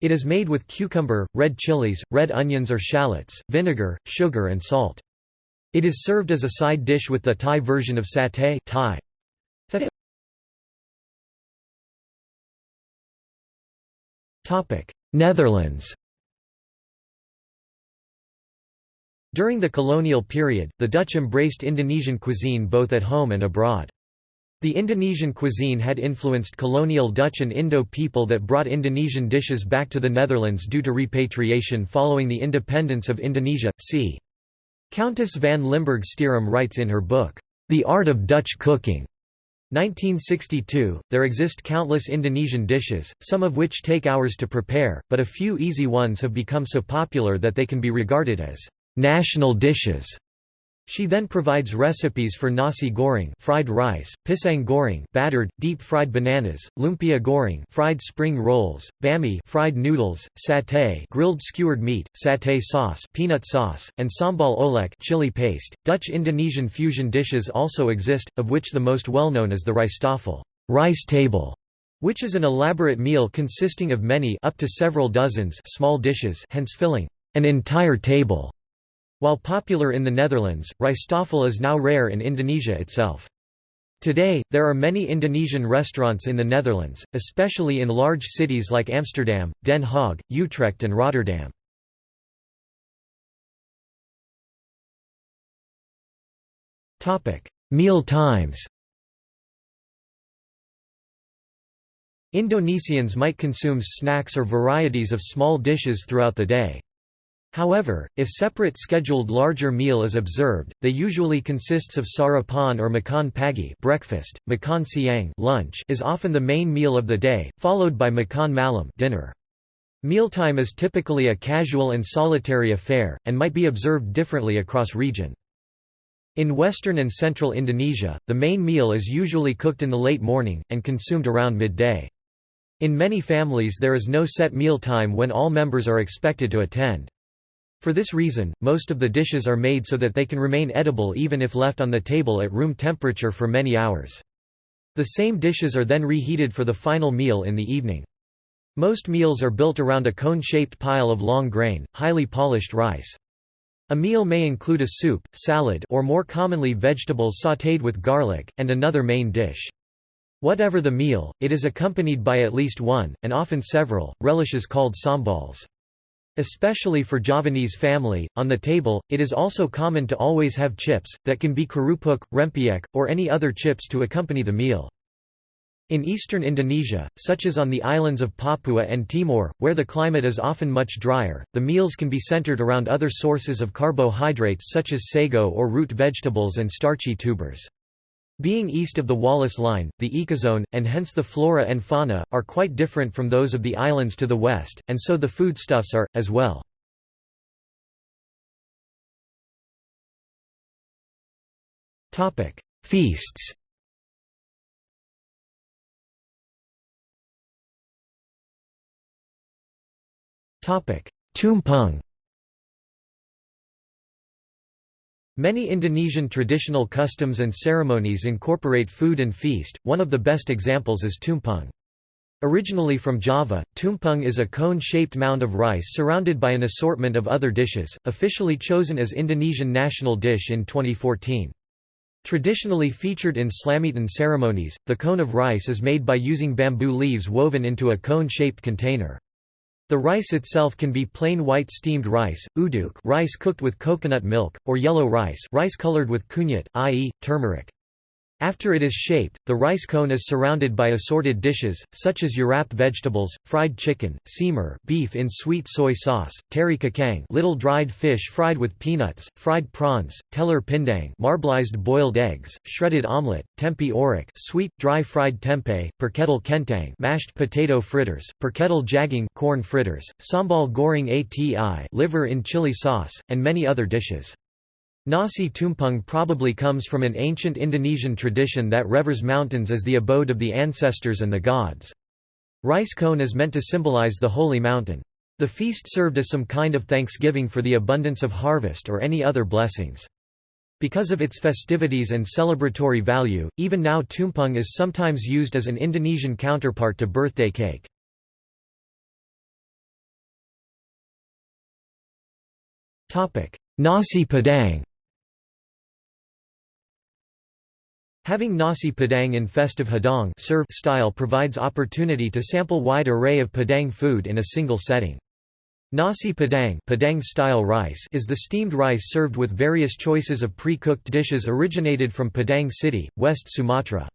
It is made with cucumber, red chilies, red onions or shallots, vinegar, sugar and salt. It is served as a side dish with the Thai version of satay Thai. Netherlands During the colonial period, the Dutch embraced Indonesian cuisine both at home and abroad. The Indonesian cuisine had influenced colonial Dutch and Indo people that brought Indonesian dishes back to the Netherlands due to repatriation following the independence of Indonesia. C. Countess van Limburg Stierum writes in her book, The Art of Dutch Cooking, 1962, there exist countless Indonesian dishes, some of which take hours to prepare, but a few easy ones have become so popular that they can be regarded as national dishes. She then provides recipes for nasi goreng fried rice, pisang goreng battered, deep-fried bananas, lumpia goreng fried spring rolls, bami fried noodles, satay grilled skewered meat, satay sauce peanut sauce, and sambal olek chili paste. Dutch Indonesian fusion dishes also exist, of which the most well-known is the rijsttafel rice table, which is an elaborate meal consisting of many up to several dozens small dishes hence filling an entire table. While popular in the Netherlands, rijsttafel is now rare in Indonesia itself. Today, there are many Indonesian restaurants in the Netherlands, especially in large cities like Amsterdam, Den Haag, Utrecht and Rotterdam. Meal times Indonesians might consume snacks or varieties of small dishes throughout the day. However, if separate scheduled larger meal is observed, they usually consists of sarapan or makan pagi breakfast, makan siang lunch is often the main meal of the day, followed by makan malam dinner. Mealtime is typically a casual and solitary affair, and might be observed differently across region. In western and central Indonesia, the main meal is usually cooked in the late morning, and consumed around midday. In many families there is no set meal time when all members are expected to attend. For this reason, most of the dishes are made so that they can remain edible even if left on the table at room temperature for many hours. The same dishes are then reheated for the final meal in the evening. Most meals are built around a cone-shaped pile of long grain, highly polished rice. A meal may include a soup, salad or more commonly vegetables sautéed with garlic, and another main dish. Whatever the meal, it is accompanied by at least one, and often several, relishes called sambals. Especially for Javanese family, on the table, it is also common to always have chips, that can be kerupuk, rempeyek, or any other chips to accompany the meal. In eastern Indonesia, such as on the islands of Papua and Timor, where the climate is often much drier, the meals can be centered around other sources of carbohydrates such as sago or root vegetables and starchy tubers. Being east of the Wallace Line, the ecozone, and hence the flora and fauna, are quite different from those of the islands to the west, and so the foodstuffs are, as well. Feasts Tumpeng Many Indonesian traditional customs and ceremonies incorporate food and feast, one of the best examples is tumpeng. Originally from Java, tumpeng is a cone-shaped mound of rice surrounded by an assortment of other dishes, officially chosen as Indonesian national dish in 2014. Traditionally featured in Slametan ceremonies, the cone of rice is made by using bamboo leaves woven into a cone-shaped container. The rice itself can be plain white steamed rice, uduk rice cooked with coconut milk, or yellow rice rice colored with kunyit, i.e., turmeric. After it is shaped, the rice cone is surrounded by assorted dishes, such as urap vegetables, fried chicken, semur beef in sweet soy sauce, teri kacang little dried fish fried with peanuts, fried prawns, telur pindang marbleized boiled eggs, shredded omelette, tempe orek sweet, dry fried tempeh, perkedel kentang mashed potato fritters, perkedel jagung corn fritters, sambal goreng ati liver in chili sauce, and many other dishes. Nasi tumpeng probably comes from an ancient Indonesian tradition that reveres mountains as the abode of the ancestors and the gods. Rice cone is meant to symbolize the holy mountain. The feast served as some kind of thanksgiving for the abundance of harvest or any other blessings. Because of its festivities and celebratory value, even now tumpeng is sometimes used as an Indonesian counterpart to birthday cake. Nasi Padang Having nasi padang in festive hidang serve style provides opportunity to sample wide array of Padang food in a single setting. Nasi Padang, Padang style rice is the steamed rice served with various choices of pre-cooked dishes originated from Padang City, West Sumatra.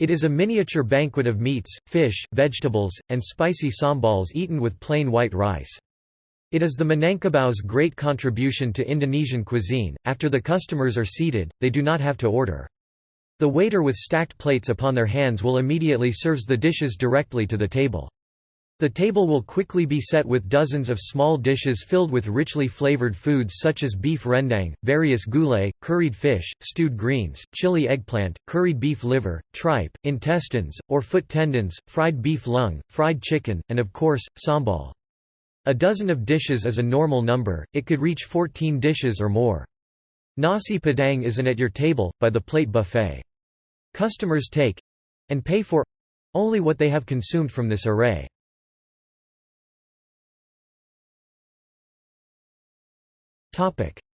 It is a miniature banquet of meats, fish, vegetables, and spicy sambals eaten with plain white rice. It is the Minangkabau's great contribution to Indonesian cuisine. After the customers are seated, they do not have to order. The waiter with stacked plates upon their hands will immediately serves the dishes directly to the table. The table will quickly be set with dozens of small dishes filled with richly flavored foods such as beef rendang, various gulai, curried fish, stewed greens, chili eggplant, curried beef liver, tripe, intestines, or foot tendons, fried beef lung, fried chicken, and of course, sambal. A dozen of dishes is a normal number, it could reach 14 dishes or more. Nasi Padang is an at-your-table, by-the-plate buffet. Customers take—and pay for—only what they have consumed from this array.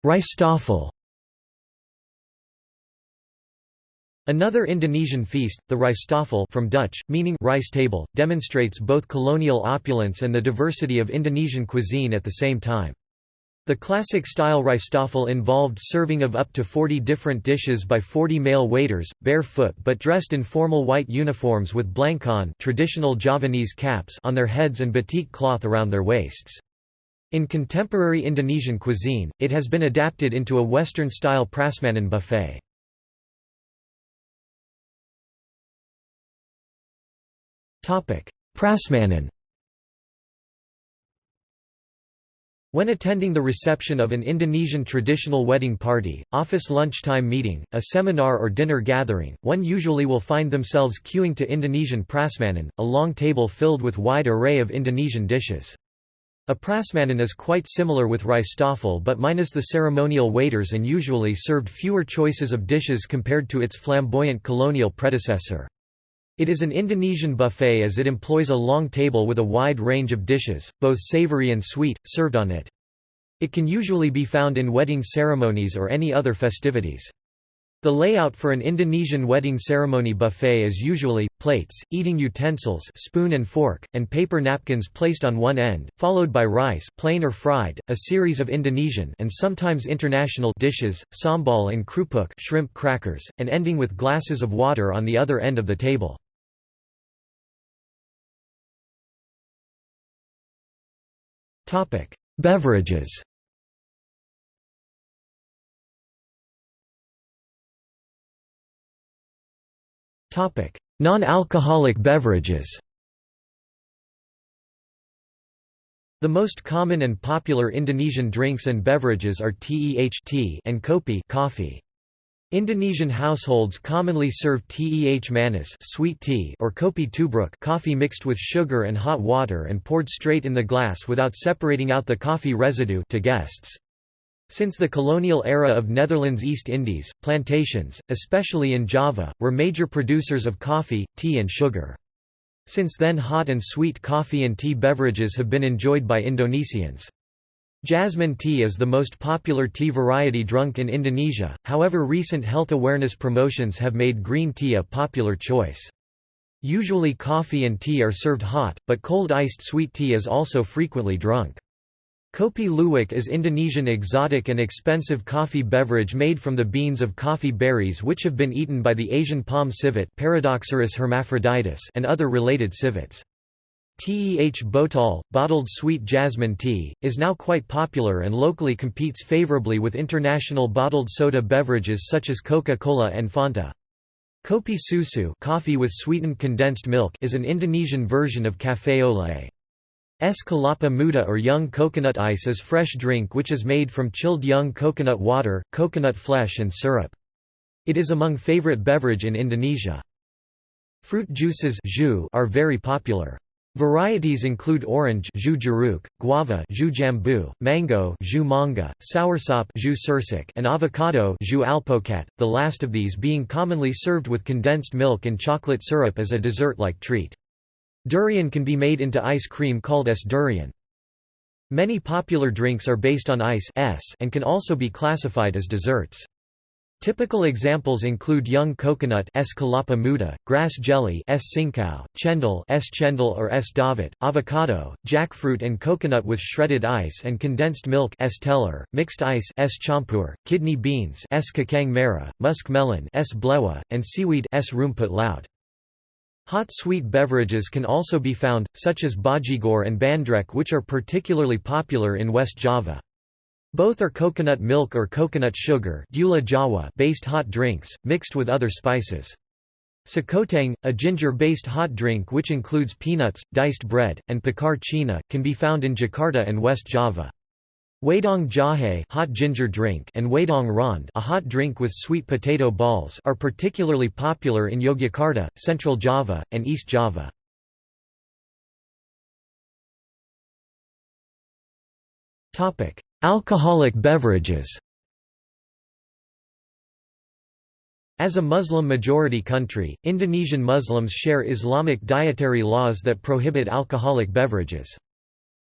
Rice Another Indonesian feast, the Rijsttafel from Dutch, meaning rice table, demonstrates both colonial opulence and the diversity of Indonesian cuisine at the same time. The classic-style Rijsttafel involved serving of up to 40 different dishes by 40 male waiters, barefoot but dressed in formal white uniforms with blangkon traditional Javanese caps on their heads and batik cloth around their waists. In contemporary Indonesian cuisine, it has been adapted into a Western-style prasmanan buffet. Prasmanan When attending the reception of an Indonesian traditional wedding party, office lunchtime meeting, a seminar or dinner gathering, one usually will find themselves queuing to Indonesian prasmanan, a long table filled with wide array of Indonesian dishes. A prasmanan is quite similar with rice Rijsttafel but minus the ceremonial waiters and usually served fewer choices of dishes compared to its flamboyant colonial predecessor. It is an Indonesian buffet as it employs a long table with a wide range of dishes, both savory and sweet, served on it. It can usually be found in wedding ceremonies or any other festivities. The layout for an Indonesian wedding ceremony buffet is usually, plates, eating utensils spoon and fork, and paper napkins placed on one end, followed by rice plain or fried, a series of Indonesian and sometimes international dishes, sambal and krupuk shrimp crackers, and ending with glasses of water on the other end of the table. Beverages Non-alcoholic beverages The most common and popular Indonesian drinks and beverages are teh tea and kopi coffee. Indonesian households commonly serve teh manis sweet tea or kopi tubruk coffee mixed with sugar and hot water and poured straight in the glass without separating out the coffee residue to guests. Since the colonial era of Netherlands East Indies, plantations, especially in Java, were major producers of coffee, tea and sugar. Since then hot and sweet coffee and tea beverages have been enjoyed by Indonesians. Jasmine tea is the most popular tea variety drunk in Indonesia, however recent health awareness promotions have made green tea a popular choice. Usually coffee and tea are served hot, but cold iced sweet tea is also frequently drunk. Kopi luwak is Indonesian exotic and expensive coffee beverage made from the beans of coffee berries which have been eaten by the Asian palm civet Paradoxurus hermaphroditus and other related civets. Teh botol, bottled sweet jasmine tea, is now quite popular and locally competes favorably with international bottled soda beverages such as Coca-Cola and Fanta. Kopi susu coffee with sweetened condensed milk is an Indonesian version of café au lait. Es kelapa muda or young coconut ice is fresh drink which is made from chilled young coconut water, coconut flesh and syrup. It is among favorite beverage in Indonesia. Fruit juices are very popular. Varieties include orange jeruk, guava jambu, mango manga, soursop and avocado the last of these being commonly served with condensed milk and chocolate syrup as a dessert-like treat. Durian can be made into ice cream called es durian. Many popular drinks are based on ice and can also be classified as desserts. Typical examples include young coconut es muda, grass jelly es singkau, chendol es cendol or es dawet, avocado, jackfruit and coconut with shredded ice and condensed milk es teler, mixed ice es campur, kidney beans es kacang merah, musk melon es blewah, and seaweed es rumput laut. Hot sweet beverages can also be found, such as bajigor and bandrek which are particularly popular in West Java. Both are coconut milk or coconut sugar based hot drinks, mixed with other spices. Sekoteng, a ginger-based hot drink which includes peanuts, diced bread, and pacar cina, can be found in Jakarta and West Java. Wedang jahe hot ginger drink and wedang rond a hot drink with sweet potato balls are particularly popular in Yogyakarta, Central Java, and East Java. Alcoholic beverages As a Muslim-majority country, Indonesian Muslims share Islamic dietary laws that prohibit alcoholic beverages.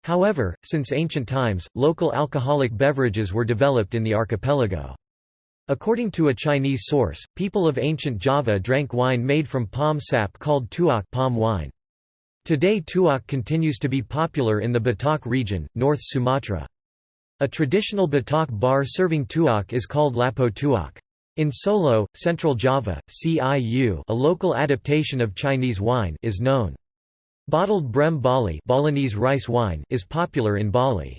However, since ancient times, local alcoholic beverages were developed in the archipelago. According to a Chinese source, people of ancient Java drank wine made from palm sap called tuak palm wine. Today tuak continues to be popular in the Batak region, North Sumatra. A traditional Batak bar serving tuak is called Lapo tuak. In Solo, Central Java, CIU a local adaptation of Chinese wine is known. Bottled Brem Bali Balinese rice wine is popular in Bali.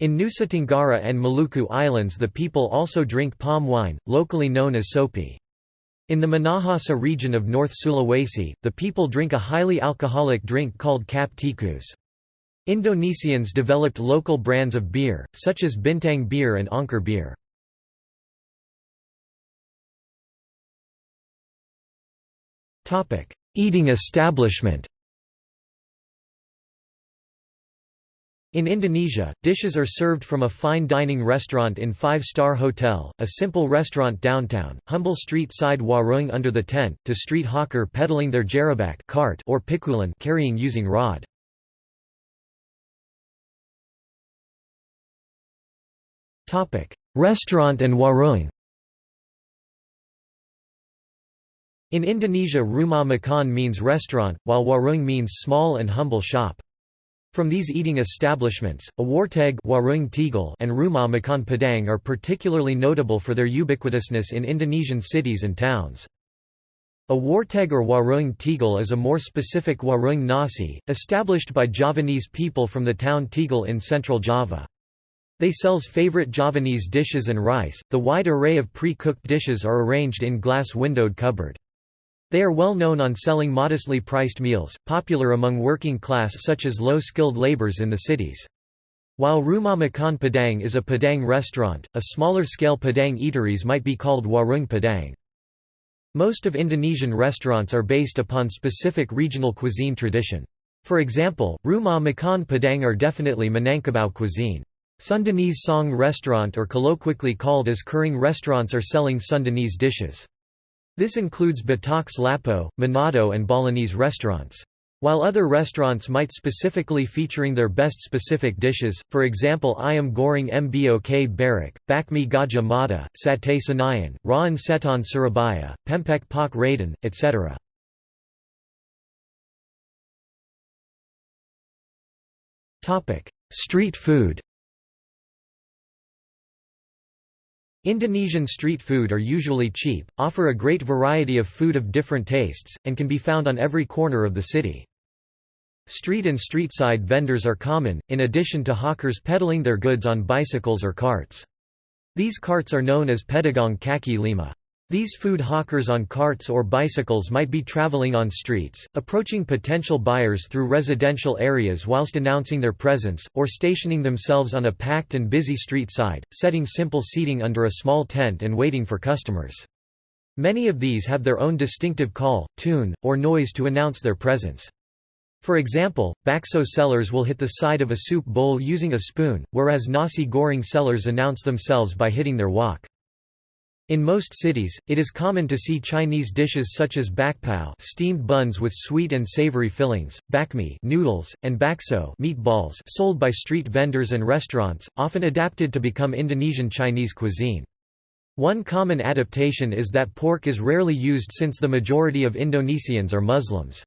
In Nusa Tenggara and Maluku Islands the people also drink palm wine, locally known as sopi. In the Minahasa region of North Sulawesi, the people drink a highly alcoholic drink called kap tikus. Indonesians developed local brands of beer, such as Bintang beer and Anker beer. Eating establishment In Indonesia, dishes are served from a fine dining restaurant in five-star hotel, a simple restaurant downtown, humble street-side warung under the tent, to street hawker peddling their gerobak cart or pikulan carrying using rod. Restaurant and warung In Indonesia rumah makan means restaurant, while warung means small and humble shop. From these eating establishments, a warteg and rumah makan padang are particularly notable for their ubiquitousness in Indonesian cities and towns. A warteg or warung Tegal is a more specific warung nasi, established by Javanese people from the town Tegal in central Java. They sells favorite Javanese dishes and rice. The wide array of pre-cooked dishes are arranged in glass windowed cupboard. They are well known on selling modestly priced meals, popular among working class such as low-skilled laborers in the cities. While Rumah Makan Padang is a Padang restaurant, a smaller-scale Padang eateries might be called Warung Padang. Most of Indonesian restaurants are based upon specific regional cuisine tradition. For example, Rumah Makan Padang are definitely Minangkabau cuisine. Sundanese Song restaurant or colloquially called as Kering restaurants are selling Sundanese dishes. This includes Batak's Lapo, Manado and Balinese restaurants. While other restaurants might specifically featuring their best specific dishes, for example Ayam Goreng Mbok Berek, Bakmi Gajah Mada, Satay Senayan, Rawon Setan Surabaya, Pempek Pak Raden, etc. Street food Indonesian street food are usually cheap, offer a great variety of food of different tastes, and can be found on every corner of the city. Street and street-side vendors are common, in addition to hawkers peddling their goods on bicycles or carts. These carts are known as pedagang kaki lima. These food hawkers on carts or bicycles might be traveling on streets, approaching potential buyers through residential areas whilst announcing their presence, or stationing themselves on a packed and busy street side, setting simple seating under a small tent and waiting for customers. Many of these have their own distinctive call, tune, or noise to announce their presence. For example, bakso sellers will hit the side of a soup bowl using a spoon, whereas nasi goreng sellers announce themselves by hitting their wok. In most cities, it is common to see Chinese dishes such as bakpao steamed buns with sweet and savory fillings, bakmi noodles, and bakso meatballs sold by street vendors and restaurants, often adapted to become Indonesian Chinese cuisine. One common adaptation is that pork is rarely used since the majority of Indonesians are Muslims.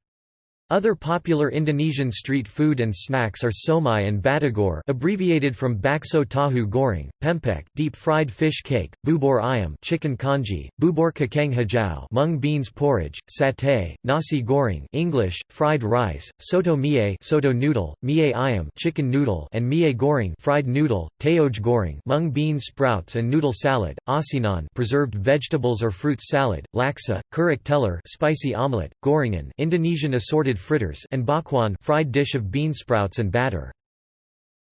Other popular Indonesian street food and snacks are siomay and batagor abbreviated from bakso tahu goreng, pempek deep-fried fish cake, bubur ayam chicken congee, bubur kacang hijau mung beans porridge, satay, nasi goreng English, fried rice, soto mie soto noodle, mie ayam chicken noodle and mie goreng fried noodle, toge goreng mung bean sprouts and noodle salad, asinan preserved vegetables or fruit salad, laksa, kerak telor spicy omelette, gorengan Indonesian assorted fritters and bakwan fried dish of bean sprouts and batter.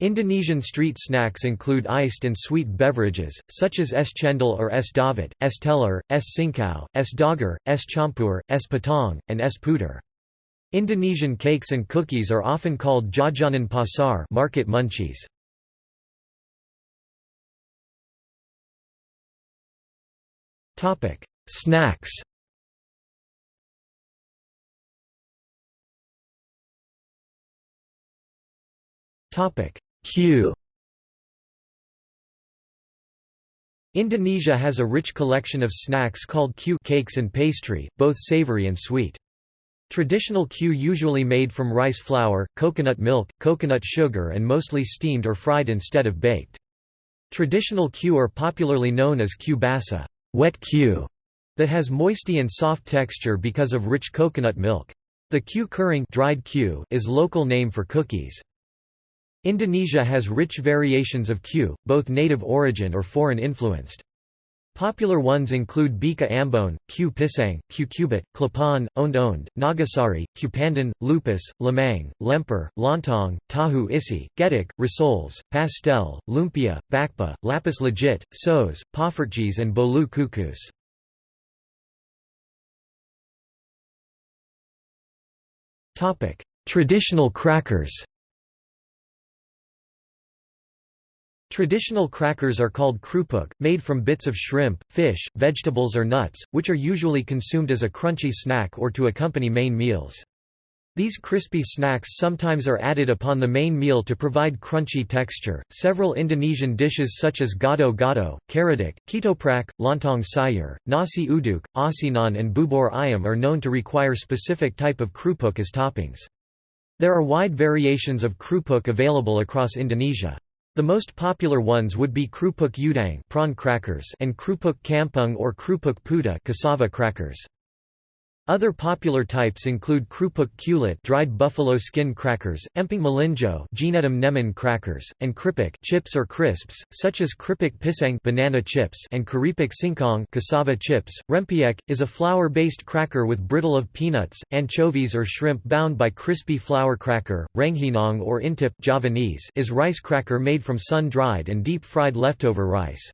Indonesian street snacks include iced and sweet beverages, such as es cendol or es dawet, es telur, es singkau, es doger, es champur, es patong, and es puter. Indonesian cakes and cookies are often called jajanan pasar market munchies. Snacks Kue Indonesia has a rich collection of snacks called kue cakes and pastry, both savory and sweet. Traditional kue usually made from rice flour, coconut milk, coconut sugar and mostly steamed or fried instead of baked. Traditional kue are popularly known as kue basa wet kue", that has moisty and soft texture because of rich coconut milk. The kue kering dried kue is local name for cookies. Indonesia has rich variations of Kue, both native origin or foreign influenced. Popular ones include Bika Ambon, Kue Pisang, Kue Cubit, Klepon, Ond Ond, Nagasari, Q Pandan, Lupis, Lemang, Lemper, Lontong, Tahu Isi, Getuk, Risoles, Pastel, Lumpia, Bakpia, Lapis Legit, Sos, Poffertjes and Bolu Kukus. Traditional crackers Traditional crackers are called krupuk, made from bits of shrimp, fish, vegetables or nuts, which are usually consumed as a crunchy snack or to accompany main meals. These crispy snacks sometimes are added upon the main meal to provide crunchy texture. Several Indonesian dishes such as gado gado, karedok, ketoprak, lontong sayur, nasi uduk, asinan and bubur ayam are known to require specific type of krupuk as toppings. There are wide variations of krupuk available across Indonesia. The most popular ones would be krupuk udang prawn crackers and krupuk kampung or krupuk puta cassava crackers. Other popular types include krupuk kulit dried buffalo skin crackers, emping melinjo nemen crackers, and kripik chips or crisps, such as kripik pisang banana chips and keripik singkong cassava chips. Rempeyek is a flour-based cracker with brittle of peanuts, anchovies or shrimp bound by crispy flour cracker. Rengginang or intip Javanese is rice cracker made from sun-dried and deep-fried leftover rice.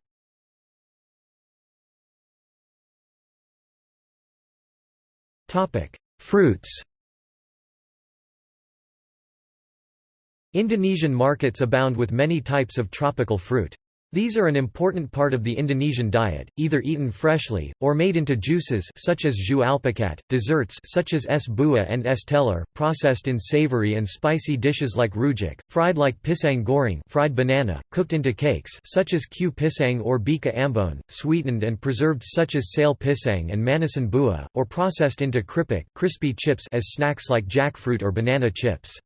Fruits Indonesian markets abound with many types of tropical fruit. These are an important part of the Indonesian diet, either eaten freshly, or made into juices such as jus alpukat, desserts such as es buah and es telur, processed in savory and spicy dishes like rujak, fried like pisang goreng fried banana, cooked into cakes such as kue pisang or bika ambon, sweetened and preserved such as sale pisang and manisan buah, or processed into kripik crispy chips as snacks like jackfruit or banana chips.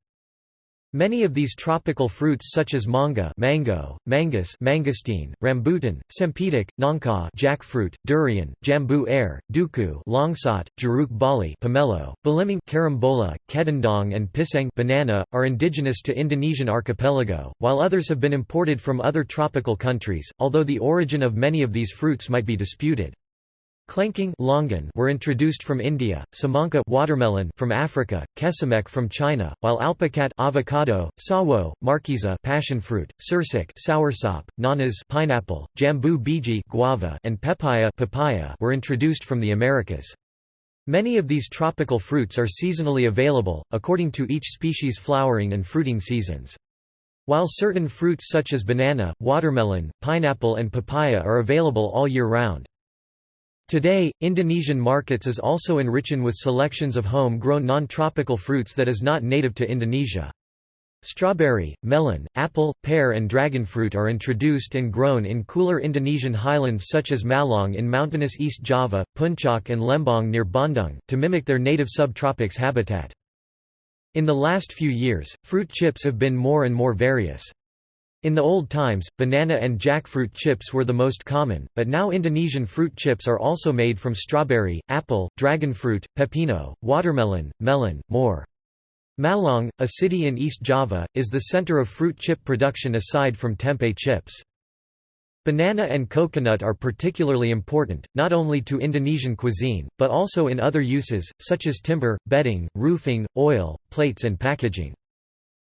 Many of these tropical fruits such as manga mango, manggis mangosteen, rambutan, cempedak, nangka jackfruit, durian, jambu air, duku langsat, jeruk bali pomelo, belimbing carambola, kedondong and pisang banana, are indigenous to Indonesian archipelago, while others have been imported from other tropical countries, although the origin of many of these fruits might be disputed. Klengkeng longan were introduced from India, semangka watermelon from Africa, kesemek from China, while alpukat avocado, sawo, markisa passion fruit, soursop, nanas pineapple, jambu biji guava, and pepaya papaya were introduced from the Americas. Many of these tropical fruits are seasonally available, according to each species' flowering and fruiting seasons. While certain fruits such as banana, watermelon, pineapple and papaya are available all year round. Today, Indonesian markets is also enriching with selections of home-grown non-tropical fruits that is not native to Indonesia. Strawberry, melon, apple, pear and dragonfruit are introduced and grown in cooler Indonesian highlands such as Malang in mountainous East Java, Puncak and Lembang near Bandung, to mimic their native subtropics habitat. In the last few years, fruit chips have been more and more various. In the old times, banana and jackfruit chips were the most common, but now Indonesian fruit chips are also made from strawberry, apple, dragonfruit, pepino, watermelon, melon, more. Malang, a city in East Java, is the center of fruit chip production aside from tempeh chips. Banana and coconut are particularly important, not only to Indonesian cuisine, but also in other uses, such as timber, bedding, roofing, oil, plates and packaging.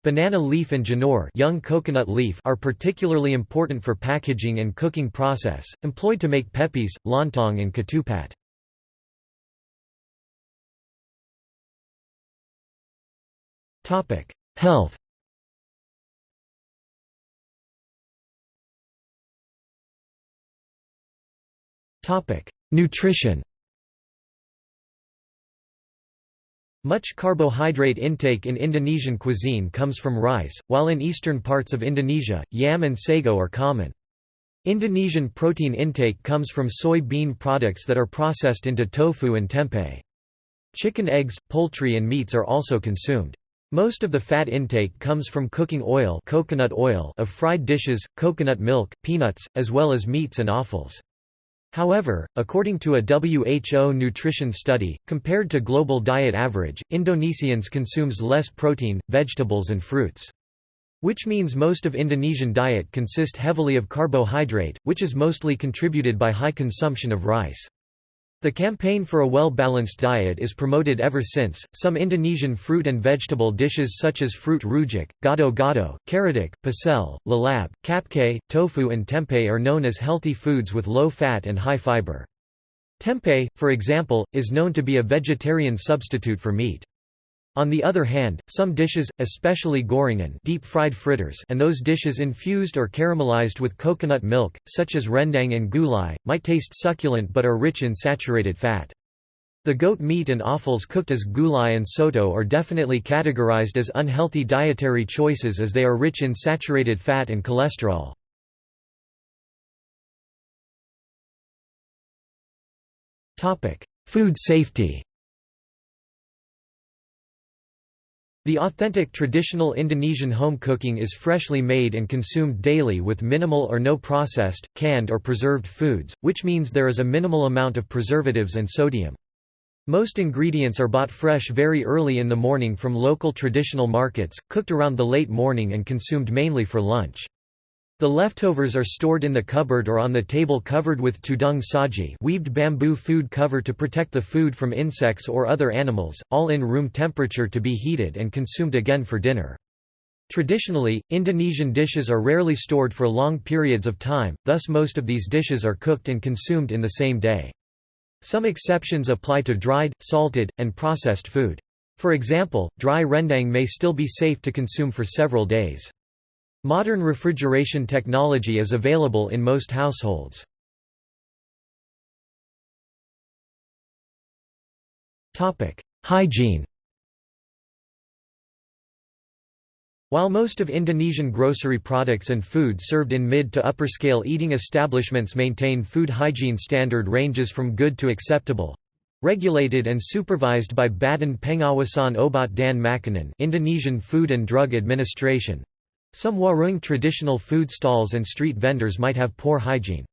Banana leaf and janur young coconut leaf are particularly important for packaging and cooking process, employed to make pepes, lontong and ketupat. Health Nutrition Much carbohydrate intake in Indonesian cuisine comes from rice, while in eastern parts of Indonesia, yam and sago are common. Indonesian protein intake comes from soy bean products that are processed into tofu and tempeh. Chicken eggs, poultry and meats are also consumed. Most of the fat intake comes from cooking oil, coconut oil of fried dishes, coconut milk, peanuts, as well as meats and offals. However, according to a WHO nutrition study, compared to global diet average, Indonesians consumes less protein, vegetables and fruits. Which means most of Indonesian diet consist heavily of carbohydrate, which is mostly contributed by high consumption of rice. The campaign for a well-balanced diet is promoted ever since. Some Indonesian fruit and vegetable dishes such as fruit rujak, gado-gado, karedok, pecel, lalap, kapke, tofu and tempeh are known as healthy foods with low fat and high fiber. Tempeh, for example, is known to be a vegetarian substitute for meat. On the other hand, some dishes, especially gorengan deep-fried fritters and those dishes infused or caramelized with coconut milk, such as rendang and gulai, might taste succulent but are rich in saturated fat. The goat meat and offals cooked as gulai and soto are definitely categorized as unhealthy dietary choices as they are rich in saturated fat and cholesterol. Food safety The authentic traditional Indonesian home cooking is freshly made and consumed daily with minimal or no processed, canned or preserved foods, which means there is a minimal amount of preservatives and sodium. Most ingredients are bought fresh very early in the morning from local traditional markets, cooked around the late morning and consumed mainly for lunch. The leftovers are stored in the cupboard or on the table covered with tudung saji weaved bamboo food cover to protect the food from insects or other animals, all in room temperature to be heated and consumed again for dinner. Traditionally, Indonesian dishes are rarely stored for long periods of time, thus most of these dishes are cooked and consumed in the same day. Some exceptions apply to dried, salted, and processed food. For example, dry rendang may still be safe to consume for several days. Modern refrigeration technology is available in most households. Hygiene While most of Indonesian grocery products and food served in mid to upper scale eating establishments maintain food hygiene standard ranges from good to acceptable, regulated and supervised by Badan Pengawasan Obat dan Makanan Indonesian Food and Drug Administration, some warung traditional food stalls and street vendors might have poor hygiene.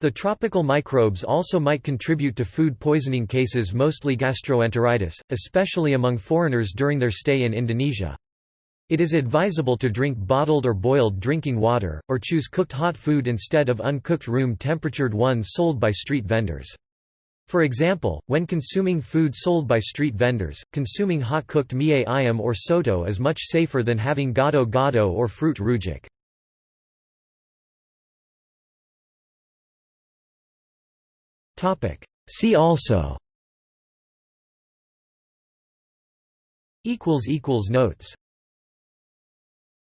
The tropical microbes also might contribute to food poisoning cases mostly gastroenteritis, especially among foreigners during their stay in Indonesia. It is advisable to drink bottled or boiled drinking water, or choose cooked hot food instead of uncooked room-temperatured ones sold by street vendors. For example, when consuming food sold by street vendors, consuming hot-cooked mie ayam or soto is much safer than having gado-gado or fruit rujak. See also. Notes